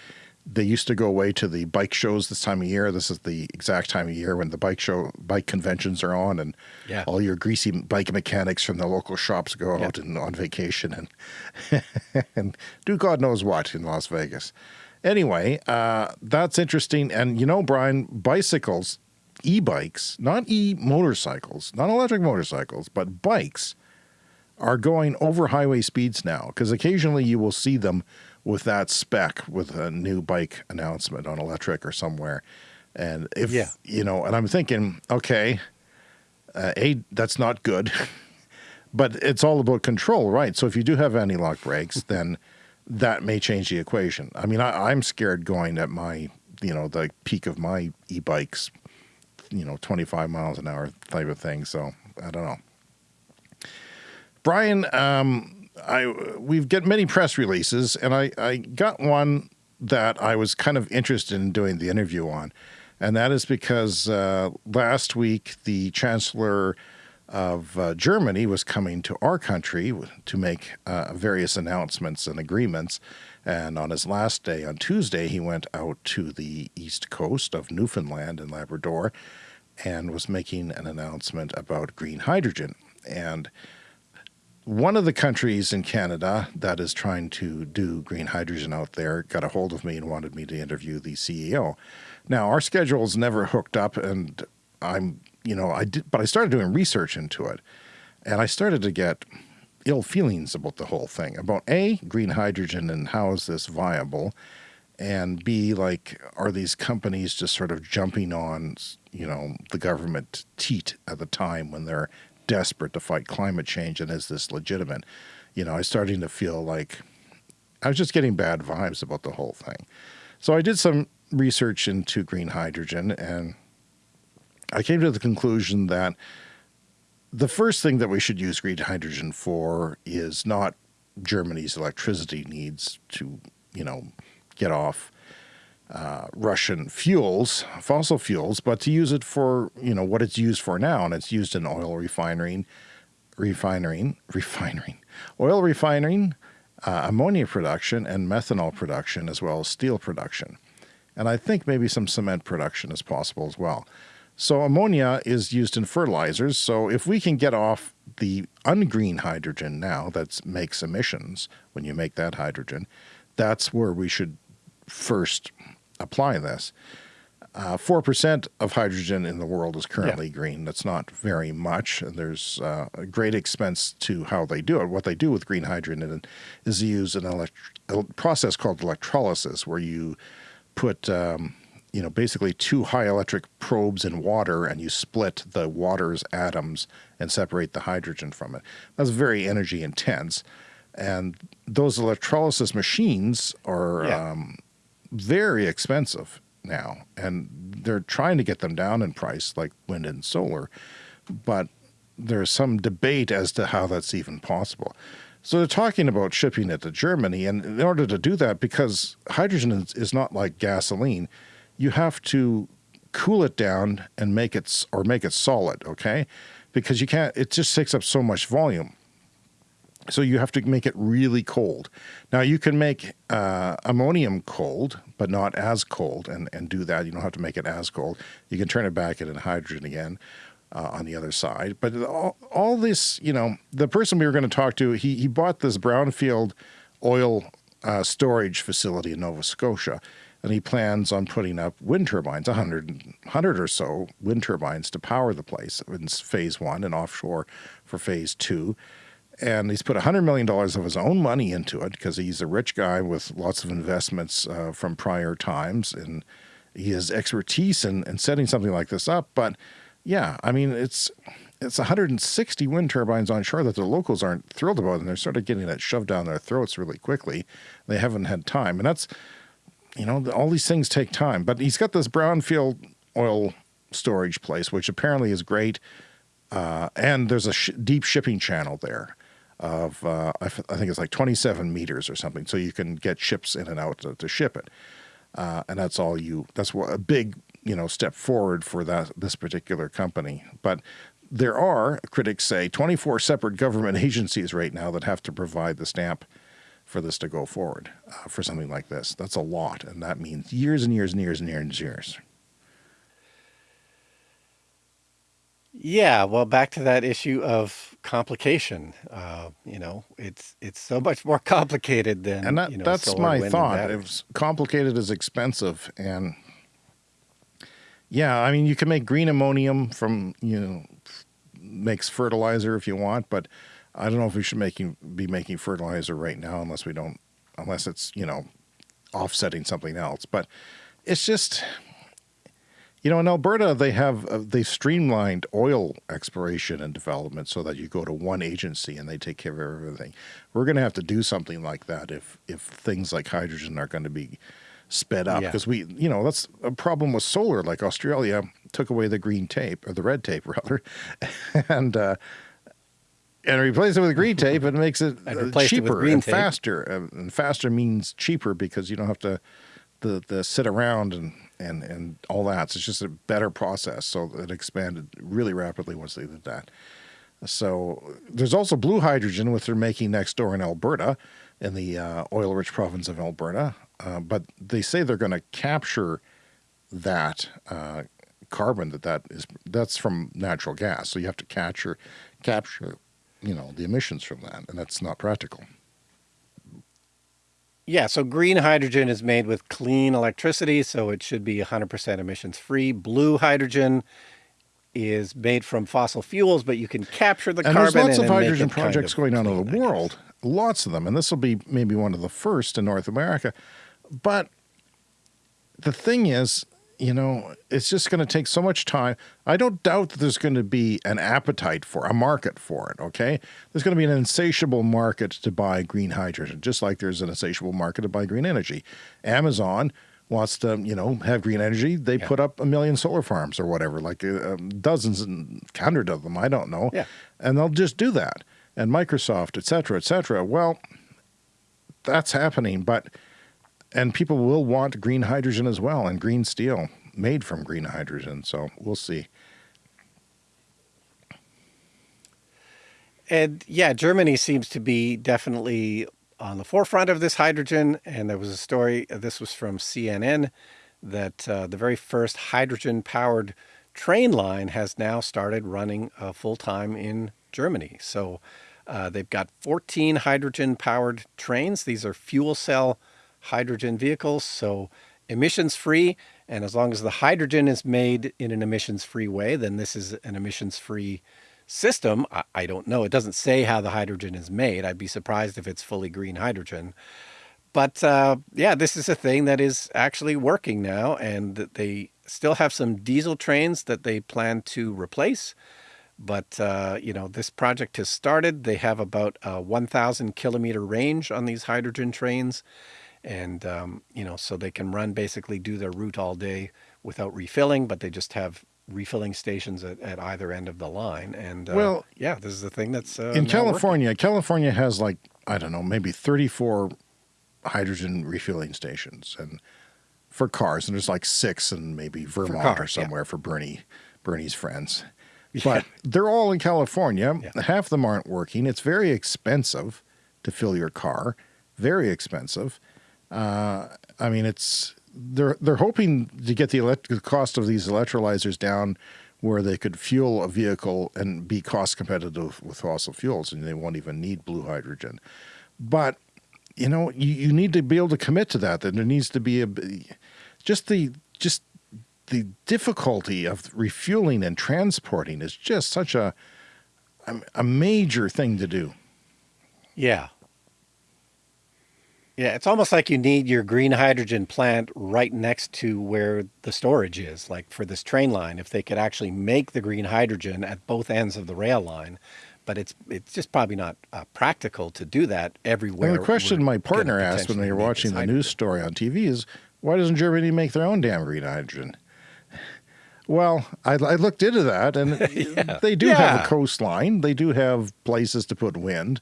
they used to go away to the bike shows this time of year. This is the exact time of year when the bike show, bike conventions are on, and Yeah. all your greasy bike mechanics from the local shops go Yeah. out and on vacation and and do God knows what in Las Vegas. Anyway, uh, that's interesting. And you know, Brian, bicycles, e-bikes, not e-motorcycles, not electric motorcycles, but bikes are going over highway speeds now because occasionally you will see them with that spec with a new bike announcement on electric or somewhere. And if, Yeah. you know, and I'm thinking, okay, uh, A, that's not good, but it's all about control, right? So if you do have anti lock brakes, then that may change the equation. I mean, I, I'm scared going at my, you know, the peak of my e bikes, you know, 25 miles an hour type of thing. So I don't know. Brian, um, I we've get many press releases, and I, I got one that I was kind of interested in doing the interview on, and that is because uh, last week the chancellor of uh, Germany was coming to our country to make uh, various announcements and agreements. And on his last day, on Tuesday, he went out to the east coast of Newfoundland and Labrador and was making an announcement about green hydrogen. And one of the countries in Canada that is trying to do green hydrogen out there got a hold of me and wanted me to interview the CEO. Now, our schedules never hooked up, and I'm, you know, I did, but I started doing research into it, and I started to get ill feelings about the whole thing about A, green hydrogen and how is this viable, and B, like, are these companies just sort of jumping on, you know, the government teat at the time when they're desperate to fight climate change and is this legitimate? You know, I was starting to feel like I was just getting bad vibes about the whole thing. So I did some research into green hydrogen and I came to the conclusion that the first thing that we should use green hydrogen for is not Germany's electricity needs to, you know, get off uh, Russian fuels, fossil fuels, but to use it for, you know, what it's used for now. And it's used in oil refining, refining, refining, oil refining, uh, ammonia production, and methanol production, as well as steel production. And I think maybe some cement production is possible as well. So ammonia is used in fertilizers. So if we can get off the ungreen hydrogen now that makes emissions when you make that hydrogen, that's where we should first apply this. Uh, Four percent of hydrogen in the world is currently green. That's not very much. And there's uh, a great expense to how they do it. What they do with green hydrogen is use an elect- a process called electrolysis, where you put um, you know basically two high electric probes in water, and you split the water's atoms and separate the hydrogen from it. That's very energy intense, and those electrolysis machines are Yeah. um, very expensive now, and they're trying to get them down in price, like wind and solar, but there's some debate as to how that's even possible. So they're talking about shipping it to Germany, and in order to do that, because hydrogen is, is not like gasoline, you have to cool it down and make it or make it solid, okay? Because you can't. It just takes up so much volume. So you have to make it really cold. Now you can make uh, ammonium cold, but not as cold, and, and do that. You don't have to make it as cold. You can turn it back into hydrogen again uh, on the other side. But all, all this, you know, the person we were going to talk to, he, he bought this brownfield oil uh, storage facility in Nova Scotia, and he plans on putting up wind turbines, 100, 100 or so wind turbines to power the place in phase one and offshore for phase two and he's put $100 million of his own money into it because he's a rich guy with lots of investments uh, from prior times and he has expertise in, in setting something like this up. But yeah, I mean, it's it's 160 wind turbines on shore that the locals aren't thrilled about, and they're sort of getting that shoved down their throats really quickly. They haven't had time, and that's you know all these things take time. But he's got this brownfield oil storage place, which apparently is great, uh, and there's a sh deep shipping channel there of uh, I, think it's like 27 meters or something, so you can get ships in and out to, to ship it, uh, and that's all you. That's a big you know step forward for that this particular company, but there are, critics say, 24 separate government agencies right now that have to provide the stamp for this to go forward uh, for something like this. That's a lot, and that means years and years and years and years and years. Yeah, well, back to that issue of complication. Uh, you know, it's it's so much more complicated than and that, you know, that's my thought. It's complicated is expensive, and yeah, I mean, you can make green ammonium from you know makes fertilizer if you want, but I don't know if we should making be making fertilizer right now unless we don't unless it's you know offsetting something else. But it's just you know in Alberta they have uh, they streamlined oil exploration and development so that you go to one agency and they take care of everything. We're going to have to do something like that if if things like hydrogen are going to be sped up because yeah. we you know that's a problem with solar like Australia took away the green tape or the red tape rather, and uh, and replace it with green tape and it makes it uh, cheaper it and tape. faster. Uh, and faster means cheaper because you don't have to the the sit around and and and all that. So it's just a better process. So it expanded really rapidly once they did that. So there's also blue hydrogen, which they're making next door in Alberta, in the uh, oil-rich province of Alberta. Uh, but they say they're going to capture that uh, carbon that that is that's from natural gas. So you have to capture capture you know the emissions from that, and that's not practical. Yeah, so green hydrogen is made with clean electricity, so it should be 100% emissions free. Blue hydrogen is made from fossil fuels, but you can capture the and carbon. There's lots of hydrogen projects kind of going on in the world, lots of them, and this will be maybe one of the first in North America. But the thing is, you know, it's just going to take so much time. I don't doubt that there's going to be an appetite for a market for it. Okay. There's going to be an insatiable market to buy green hydrogen, just like there's an insatiable market to buy green energy. Amazon wants to, you know, have green energy. They yeah. put up a million solar farms or whatever, like uh, um, dozens and hundreds of them. I don't know. Yeah. And they'll just do that. And Microsoft, et cetera, et cetera. Well, that's happening. But and people will want green hydrogen as well and green steel made from green hydrogen. So we'll see. And yeah, Germany seems to be definitely on the forefront of this hydrogen. And there was a story, this was from CNN, that uh, the very first hydrogen powered train line has now started running uh, full time in Germany. So uh, they've got 14 hydrogen powered trains. These are fuel cell hydrogen vehicles, so emissions free. And as long as the hydrogen is made in an emissions free way, then this is an emissions free system. I, I, don't know. It doesn't say how the hydrogen is made. I'd be surprised if it's fully green hydrogen. But uh, yeah, this is a thing that is actually working now, and they still have some diesel trains that they plan to replace. But, uh, you know, this project has started. They have about a 1,000 kilometer range on these hydrogen trains and um, you know so they can run basically do their route all day without refilling but they just have refilling stations at, at either end of the line and uh, well yeah this is the thing that's uh, in california working. california has like i don't know maybe 34 hydrogen refilling stations and for cars and there's like six and maybe vermont cars, or somewhere yeah. for bernie bernie's friends yeah. but they're all in california yeah. half of them aren't working it's very expensive to fill your car very expensive uh, I mean, it's they're they're hoping to get the, the cost of these electrolyzers down where they could fuel a vehicle and be cost competitive with fossil fuels, and they won't even need blue hydrogen. But you know, you, you need to be able to commit to that. That there needs to be a just the just the difficulty of refueling and transporting is just such a a major thing to do. Yeah, Yeah, it's almost like you need your green hydrogen plant right next to where the storage is, like for this train line. If they could actually make the green hydrogen at both ends of the rail line, but it's it's just probably not uh, practical to do that everywhere. And the question my partner asked when we were watching the news story on TV is, why doesn't Germany make their own damn green hydrogen? Well, I, I looked into that, and yeah. they do yeah. have a coastline. They do have places to put wind.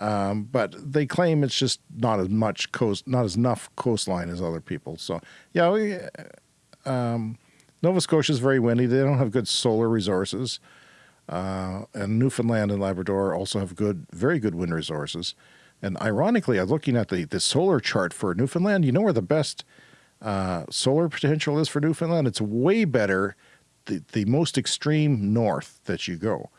Um, but they claim it's just not as much coast, not as enough coastline as other people. So yeah, we, um, Nova Scotia is very windy. They don't have good solar resources. Uh, and Newfoundland and Labrador also have good, very good wind resources. And ironically, I'm looking at the, the solar chart for Newfoundland. You know where the best uh, solar potential is for Newfoundland? It's way better the, the most extreme north that you go.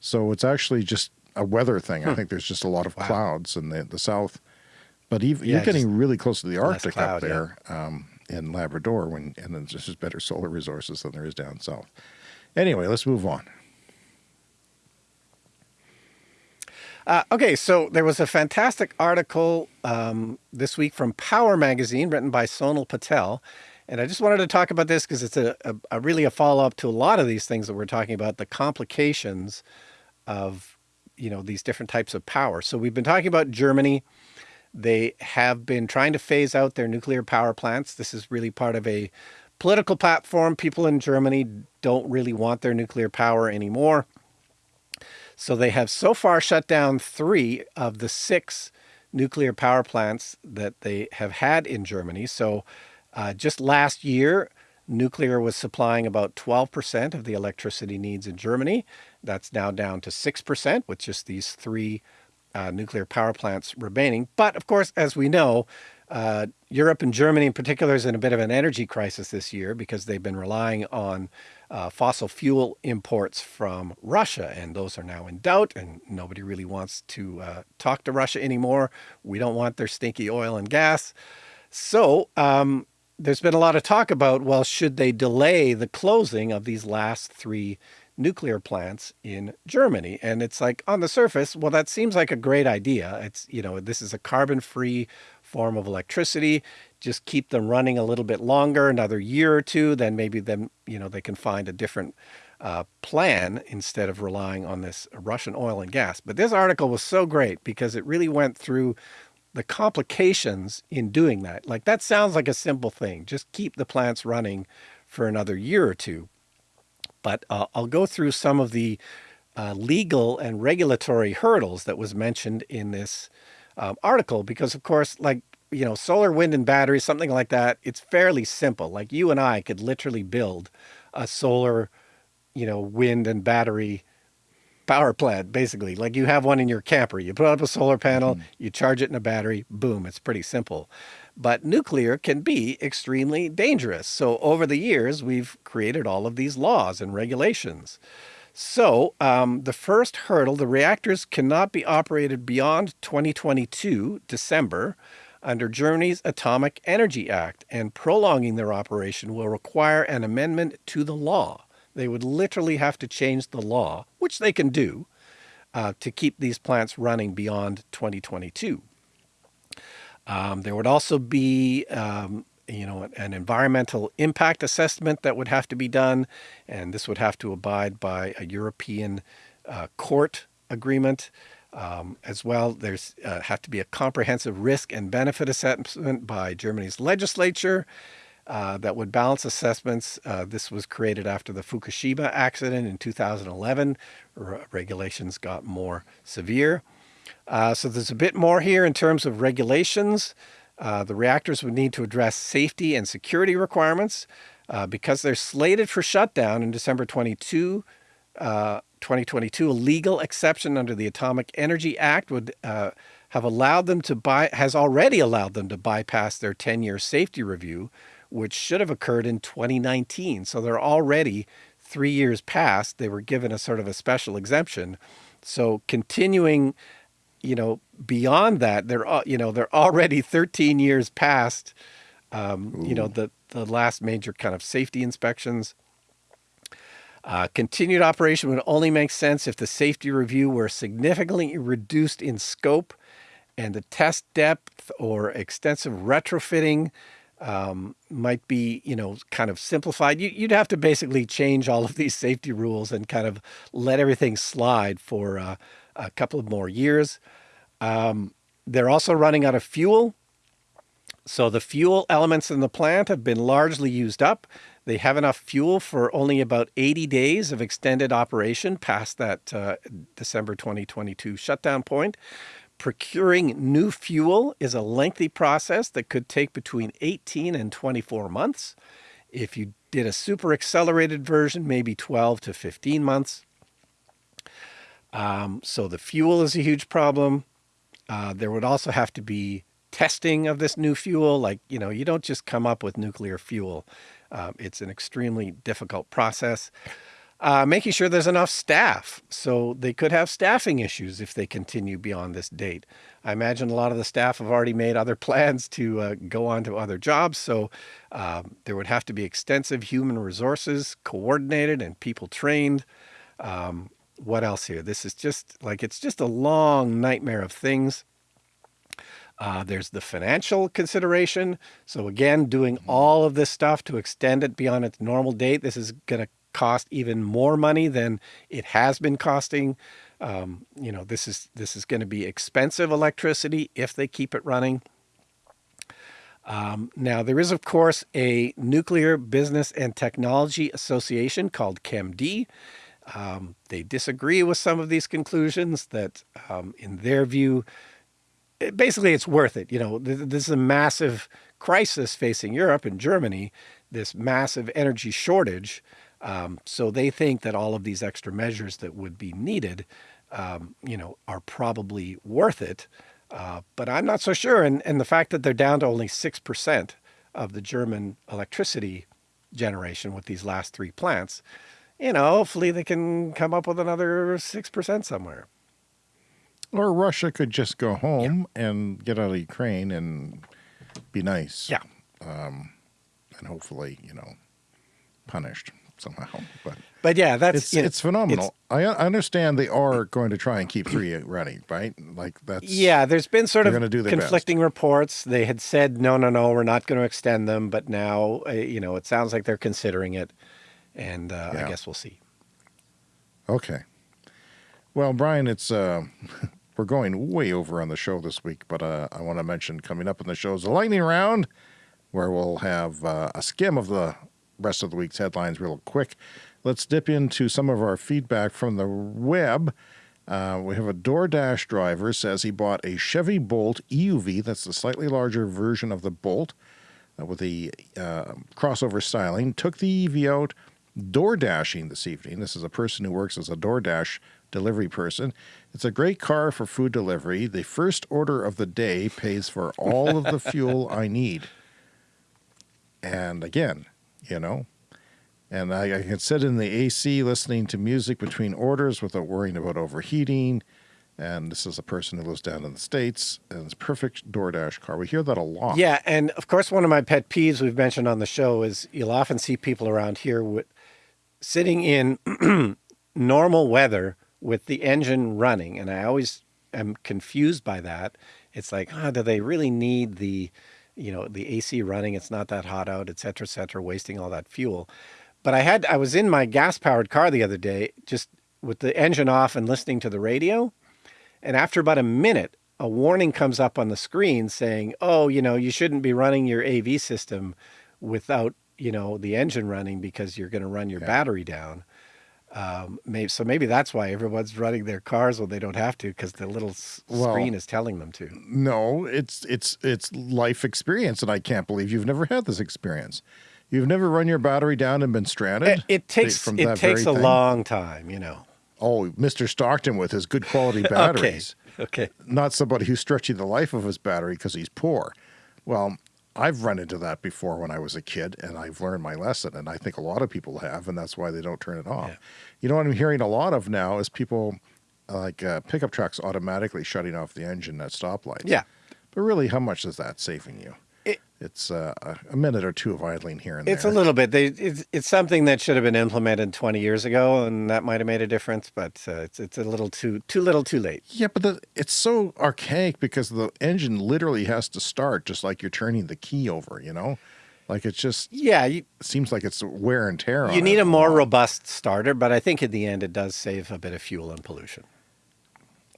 So it's actually just a weather thing. Hmm. I think there's just a lot of wow. clouds in the, the south. But even, yeah, you're getting really close to the Arctic cloud, up there yeah. um, in Labrador, when and then there's just better solar resources than there is down south. Anyway, let's move on. Uh, okay, so there was a fantastic article um, this week from Power Magazine written by Sonal Patel. And I just wanted to talk about this because it's a, a, a, really a follow up to a lot of these things that we're talking about the complications of you know, these different types of power. So we've been talking about Germany. They have been trying to phase out their nuclear power plants. This is really part of a political platform. People in Germany don't really want their nuclear power anymore. So they have so far shut down three of the six nuclear power plants that they have had in Germany. So uh, just last year, nuclear was supplying about 12% of the electricity needs in Germany. That's now down to 6% with just these three uh, nuclear power plants remaining. But of course, as we know, uh, Europe and Germany in particular is in a bit of an energy crisis this year because they've been relying on uh, fossil fuel imports from Russia, and those are now in doubt, and nobody really wants to uh, talk to Russia anymore. We don't want their stinky oil and gas. So um, there's been a lot of talk about, well, should they delay the closing of these last three nuclear plants in Germany. And it's like on the surface, well, that seems like a great idea. It's, you know, this is a carbon free form of electricity. Just keep them running a little bit longer, another year or two, then maybe then, you know, they can find a different uh, plan instead of relying on this Russian oil and gas. But this article was so great because it really went through the complications in doing that. Like that sounds like a simple thing. Just keep the plants running for another year or two. But uh, I'll go through some of the uh, legal and regulatory hurdles that was mentioned in this um, article, because of course, like, you know, solar, wind, and batteries, something like that, it's fairly simple. Like you and I could literally build a solar, you know, wind and battery power plant, basically. Like you have one in your camper. You put up a solar panel, mm you charge it in a battery, boom, it's pretty simple. But nuclear can be extremely dangerous. So over the years, we've created all of these laws and regulations. So um, the first hurdle, the reactors cannot be operated beyond 2022, December, under Germany's Atomic Energy Act, and prolonging their operation will require an amendment to the law. They would literally have to change the law, which they can do, uh, to keep these plants running beyond 2022. Um, there would also be, um, you know, an environmental impact assessment that would have to be done, and this would have to abide by a European uh, court agreement. Um, as well, there's uh, have to be a comprehensive risk and benefit assessment by Germany's legislature uh, that would balance assessments. Uh, this was created after the Fukushima accident in 2011. R regulations got more severe. Uh, so there's a bit more here in terms of regulations. Uh, the reactors would need to address safety and security requirements uh, because they're slated for shutdown in December 22, uh, 2022. A legal exception under the Atomic Energy Act would uh, have allowed them to buy, has already allowed them to bypass their 10-year safety review, which should have occurred in 2019. So they're already three years past. They were given a sort of a special exemption. So continuing you know, beyond that, they're, you know, they're already 13 years past, um, you know, the, the last major kind of safety inspections. Uh, continued operation would only make sense if the safety review were significantly reduced in scope and the test depth or extensive retrofitting um, might be, you know, kind of simplified. You, would have to basically change all of these safety rules and kind of let everything slide for uh, a couple of more years. Um, they're also running out of fuel. So the fuel elements in the plant have been largely used up. They have enough fuel for only about 80 days of extended operation past that uh, December 2022 shutdown point. Procuring new fuel is a lengthy process that could take between 18 and 24 months. If you did a super accelerated version, maybe 12 to 15 months. Um, so the fuel is a huge problem. Uh, there would also have to be testing of this new fuel. Like, you know, you don't just come up with nuclear fuel. Uh, it's an extremely difficult process. Uh, making sure there's enough staff. So they could have staffing issues if they continue beyond this date. I imagine a lot of the staff have already made other plans to uh, go on to other jobs. So um, there would have to be extensive human resources coordinated and people trained. Um, what else here? This is just like, it's just a long nightmare of things. Uh, there's the financial consideration. So again, doing mm-hmm. all of this stuff to extend it beyond its normal date, this is going to cost even more money than it has been costing. Um, you know, this is this is going to be expensive electricity if they keep it running. Um, now, there is, of course, a Nuclear Business and Technology Association called KernD. Um, they disagree with some of these conclusions that, um, in their view, basically it's worth it. You know, this is a massive crisis facing Europe and Germany, this massive energy shortage. Um, so they think that all of these extra measures that would be needed, um, you know, are probably worth it. Uh, but I'm not so sure. And, and the fact that they're down to only 6% of the German electricity generation with these last three plants, you know, hopefully they can come up with another 6% somewhere. Or Russia could just go home yeah. and get out of Ukraine and be nice. Yeah. Um, and hopefully, you know, punished somehow. But but yeah, that's it's, you know, it's phenomenal. It's, I, I understand they are going to try and keep three running, right? Like that's yeah. There's been sort of conflicting best. reports. They had said no, no, no, we're not going to extend them, but now uh, you know it sounds like they're considering it, and uh, yeah. I guess we'll see. Okay. Well, Brian, it's uh, we're going way over on the show this week, but uh, I want to mention coming up in the show is the lightning round, where we'll have uh, a skim of the rest of the week's headlines real quick. Let's dip into some of our feedback from the web. Uh, we have a DoorDash driver says he bought a Chevy Bolt EUV. That's the slightly larger version of the Bolt uh, with the uh, crossover styling. Took the EV out door dashing this evening. This is a person who works as a DoorDash delivery person. It's a great car for food delivery. The first order of the day pays for all of the fuel I need. And again, you know, and I, I, can sit in the AC listening to music between orders without worrying about overheating. And this is a person who lives down in the States and it's a perfect DoorDash car. We hear that a lot. Yeah. And of course, one of my pet peeves we've mentioned on the show is you'll often see people around here with, sitting in normal weather with the engine running. And I always am confused by that. It's like, oh, do they really need the, you know, the AC running? It's not that hot out, et cetera, et cetera, wasting all that fuel. But I had, I was in my gas powered car the other day, just with the engine off and listening to the radio. And after about a minute, a warning comes up on the screen saying, oh, you know, you shouldn't be running your AV system without, you know, the engine running because you're going to run your yeah. battery down. Um, maybe, so maybe that's why everyone's running their cars when they don't have to because the little well, screen is telling them to. No, it's it's it's life experience, and I can't believe you've never had this experience. You've never run your battery down and been stranded. It, it takes from it takes a thing? long time, you know. Oh, Mr. Stockton with his good quality batteries. okay. okay. Not somebody who's stretching the life of his battery because he's poor. Well, I've run into that before when I was a kid, and I've learned my lesson, and I think a lot of people have, and that's why they don't turn it off. Yeah. You know what I'm hearing a lot of now is people like uh, pickup trucks automatically shutting off the engine at stoplights. Yeah. But really, how much is that saving you? It, it's uh, a minute or two of idling here and It's there. It's a little bit. They, it's it's something that should have been implemented 20 years ago, and that might have made a difference. But uh, it's it's a little too too little, too late. Yeah, but the, it's so archaic because the engine literally has to start just like you're turning the key over. You know, like it's just Yeah, you seems like it's wear and tear. you need a more robust starter, but I think in the end it does save a bit of fuel and pollution.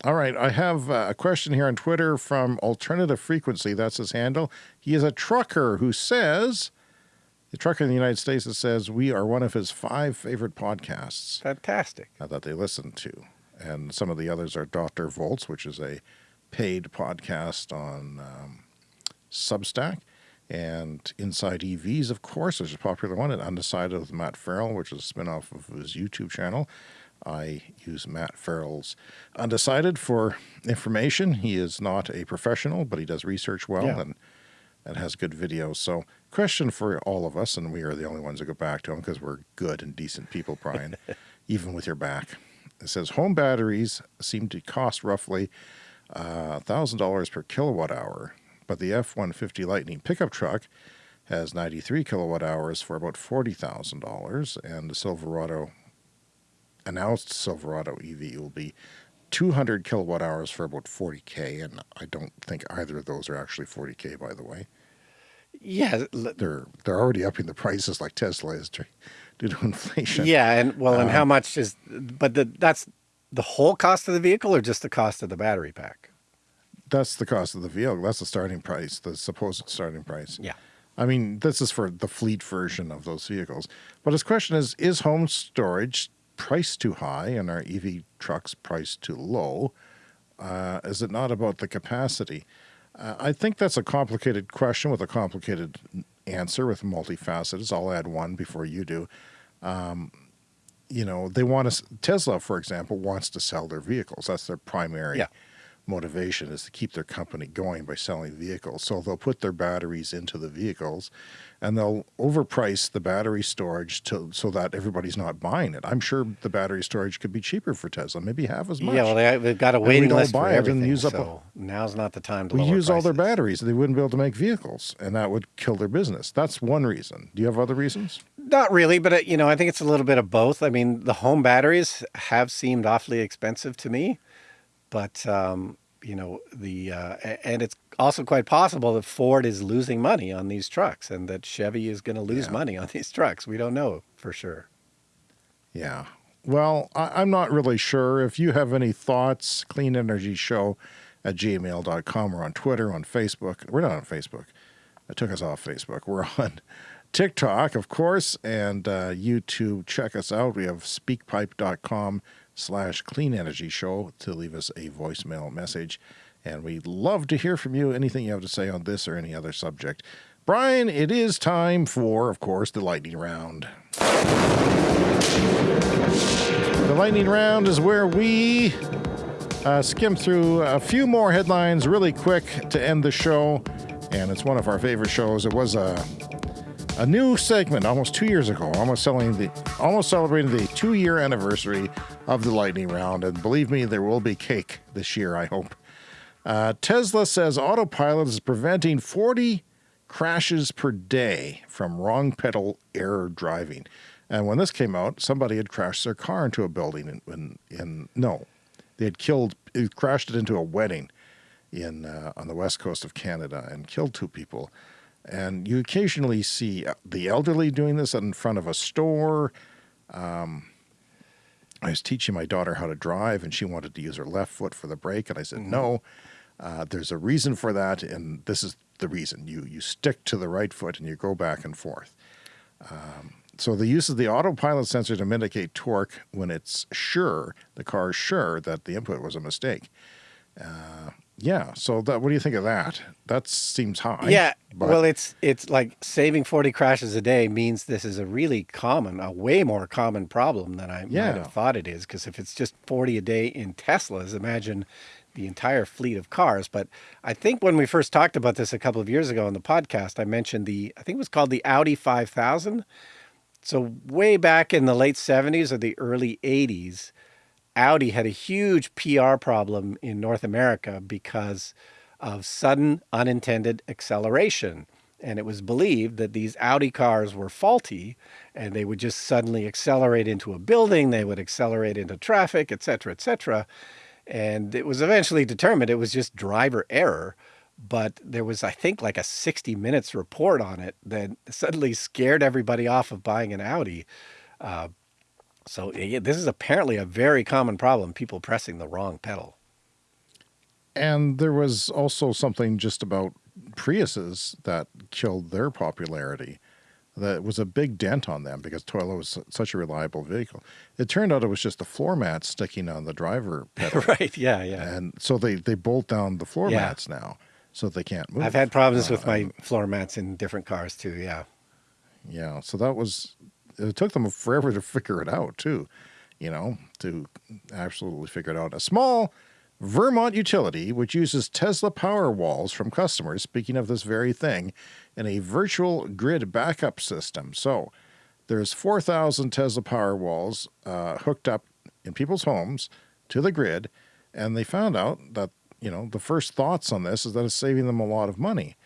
All right, I have uh, a question here on Twitter from Alternative Frequency. That's his handle. He is a trucker who says, the trucker in the United States that says we are one of his five favorite podcasts Fantastic. that they listen to. And some of the others are Dr. Volts, which is a paid podcast on um, Substack, and Inside EVs, of course, which is a popular one, and Undecided with Matt Ferrell, which is a spin-off of his YouTube channel. I use Matt Ferrell's Undecided for information. He is not a professional, but he does research well Yeah. and and has good videos. So, question for all of us, and we are the only ones that go back to him because we're good and decent people, Brian, even with your back. It says home batteries seem to cost roughly uh, $1,000 per kilowatt hour, but the F 150 Lightning pickup truck has 93 kilowatt hours for about $40,000, and the Silverado announced Silverado EV will be 200 kilowatt hours for about 40k, and I don't think either of those are actually 40k, by the way. Yeah, They're they're already upping the prices like Tesla is due to inflation. yeah, and well, and how Um, much is? But the, that's the whole cost of the vehicle, or just the cost of the battery pack? That's the cost of the vehicle. That's the starting price, the supposed starting price. Yeah. I mean, this is for the fleet version of those vehicles. But his question is Is home storage priced too high and are EV trucks priced too low? Uh, is it not about the capacity? Uh, I think that's a complicated question with a complicated answer with multifacets. I'll add one before you do. Um, you know, they want to, Tesla, for example, wants to sell their vehicles. That's their primary Yeah. Motivation is to keep their company going by selling vehicles. So they'll put their batteries into the vehicles and they'll overprice the battery storage to so that everybody's not buying it. I'm sure the battery storage could be cheaper for Tesla, maybe half as much. Yeah, well, they, they've got a waiting list for buy and everything. use up a- so now's not the time to we use all their batteries. They wouldn't be able to make vehicles, and that would kill their business. That's one reason. Do you have other reasons? Not really, but uh, you know, I think it's a little bit of both. I mean, the home batteries have seemed awfully expensive to me, but um, you know, the uh, and it's also quite possible that Ford is losing money on these trucks, and that Chevy is going to lose Yeah. money on these trucks. We don't know for sure. Yeah. Well, I, I'm not really sure. If you have any thoughts, Clean Energy Show at gmail.com or on Twitter, on Facebook. We're not on Facebook. It took us off Facebook. We're on TikTok, of course, and uh, YouTube. Check us out. We have speakpipe.com slash clean energy show to leave us a voicemail message. And we'd love to hear from you, anything you have to say on this or any other subject. Brian, it is time for, of course, the lightning round. The lightning round is where we uh, skim through a few more headlines really quick to end the show. And it's one of our favorite shows. It was a, a new segment almost two years ago, almost, selling the, almost celebrating the two year anniversary of the lightning round. And believe me, there will be cake this year, I hope. Uh, Tesla says autopilot is preventing 40 crashes per day from wrong pedal error driving. And when this came out, somebody had crashed their car into a building in, in, in no, they had killed, crashed it into a wedding in uh, on the west coast of Canada and killed two people. And you occasionally see uh, the elderly doing this in front of a store. Um, I was teaching my daughter how to drive, and she wanted to use her left foot for the brake, and I said no. Uh, there's a reason for that, and this is the reason. You you stick to the right foot and you go back and forth. Um, so the use of the autopilot sensor to mitigate torque when it's sure the car is sure that the input was a mistake. Uh, yeah. So that what do you think of that? That seems high. yeah, but- well, it's it's like saving forty crashes a day means this is a really common, a way more common problem than I Yeah. might have thought it is. Because if it's just forty a day in Teslas, imagine the entire fleet of cars. But I think when we first talked about this a couple of years ago on the podcast, I mentioned the I think it was called the Audi five thousand. So way back in the late seventies or the early eighties, Audi had a huge PR problem in North America because of sudden unintended acceleration. And it was believed that these Audi cars were faulty and they would just suddenly accelerate into a building, they would accelerate into traffic, et cetera, et cetera. And it was eventually determined it was just driver error. But there was, I think, like a 60 minutes report on it that suddenly scared everybody off of buying an Audi. Uh, so yeah, this is apparently a very common problem, people pressing the wrong pedal. And there was also something just about Priuses that killed their popularity. That was a big dent on them because Toyota was such a reliable vehicle. It turned out it was just the floor mats sticking on the driver pedal. right, yeah, yeah. And so they, they bolt down the floor yeah. mats now so they can't move. I've had problems uh, with my floor mats in different cars too, yeah. Yeah, so that was it took them forever to figure it out too, you know, to absolutely figure it out. A small Vermont utility, which uses Tesla Powerwalls from customers, speaking of this very thing, in a virtual grid backup system. So there's 4,000 Tesla Powerwalls uh, hooked up in people's homes to the grid, and they found out that, you know, the first thoughts on this is that it's saving them a lot of money.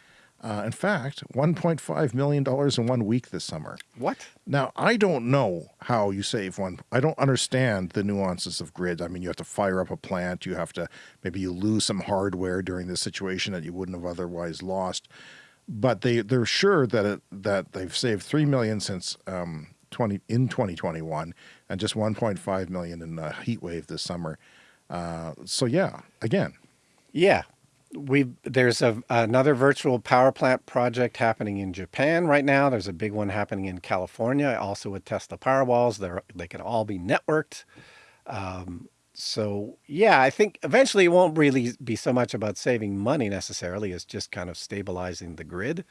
Uh, in fact, $1.5 million in one week this summer. What? Now, I don't know how you save one. I don't understand the nuances of grid. I mean, you have to fire up a plant. You have to, maybe you lose some hardware during this situation that you wouldn't have otherwise lost. But they, they're sure that it, that they've saved 3 million since um, 20, in 2021 and just 1.5 million in a heat wave this summer. Uh, so yeah, again. Yeah, we there's a, another virtual power plant project happening in Japan right now. There's a big one happening in California, also with Tesla Powerwalls. They they can all be networked. Um, so yeah, I think eventually it won't really be so much about saving money necessarily as just kind of stabilizing the grid.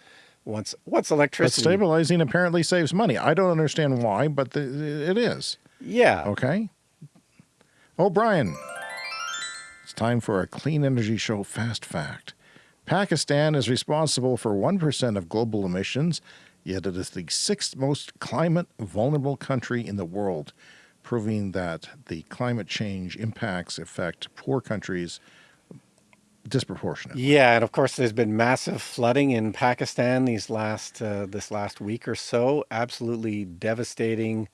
Once once electricity, but stabilizing apparently saves money. I don't understand why, but the, it is. Yeah. Okay. Oh, Brian. It's time for a clean energy show fast fact. Pakistan is responsible for 1% of global emissions, yet it is the sixth most climate vulnerable country in the world, proving that the climate change impacts affect poor countries disproportionately. Yeah, and of course there's been massive flooding in Pakistan these last uh, this last week or so, absolutely devastating,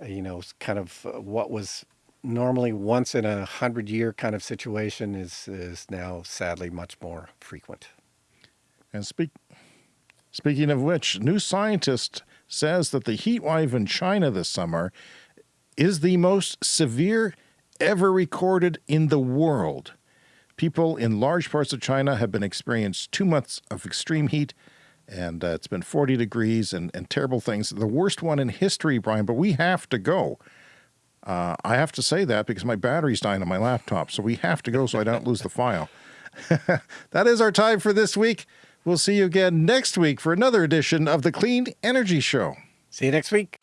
uh, you know, kind of uh, what was normally once in a hundred year kind of situation is, is now sadly much more frequent. And speak, speaking of which, new scientist says that the heat wave in China this summer is the most severe ever recorded in the world. People in large parts of China have been experienced two months of extreme heat and uh, it's been 40 degrees and, and terrible things. The worst one in history, Brian, but we have to go. Uh, I have to say that because my battery's dying on my laptop, so we have to go so I don't lose the file. that is our time for this week. We'll see you again next week for another edition of the Clean Energy Show. See you next week.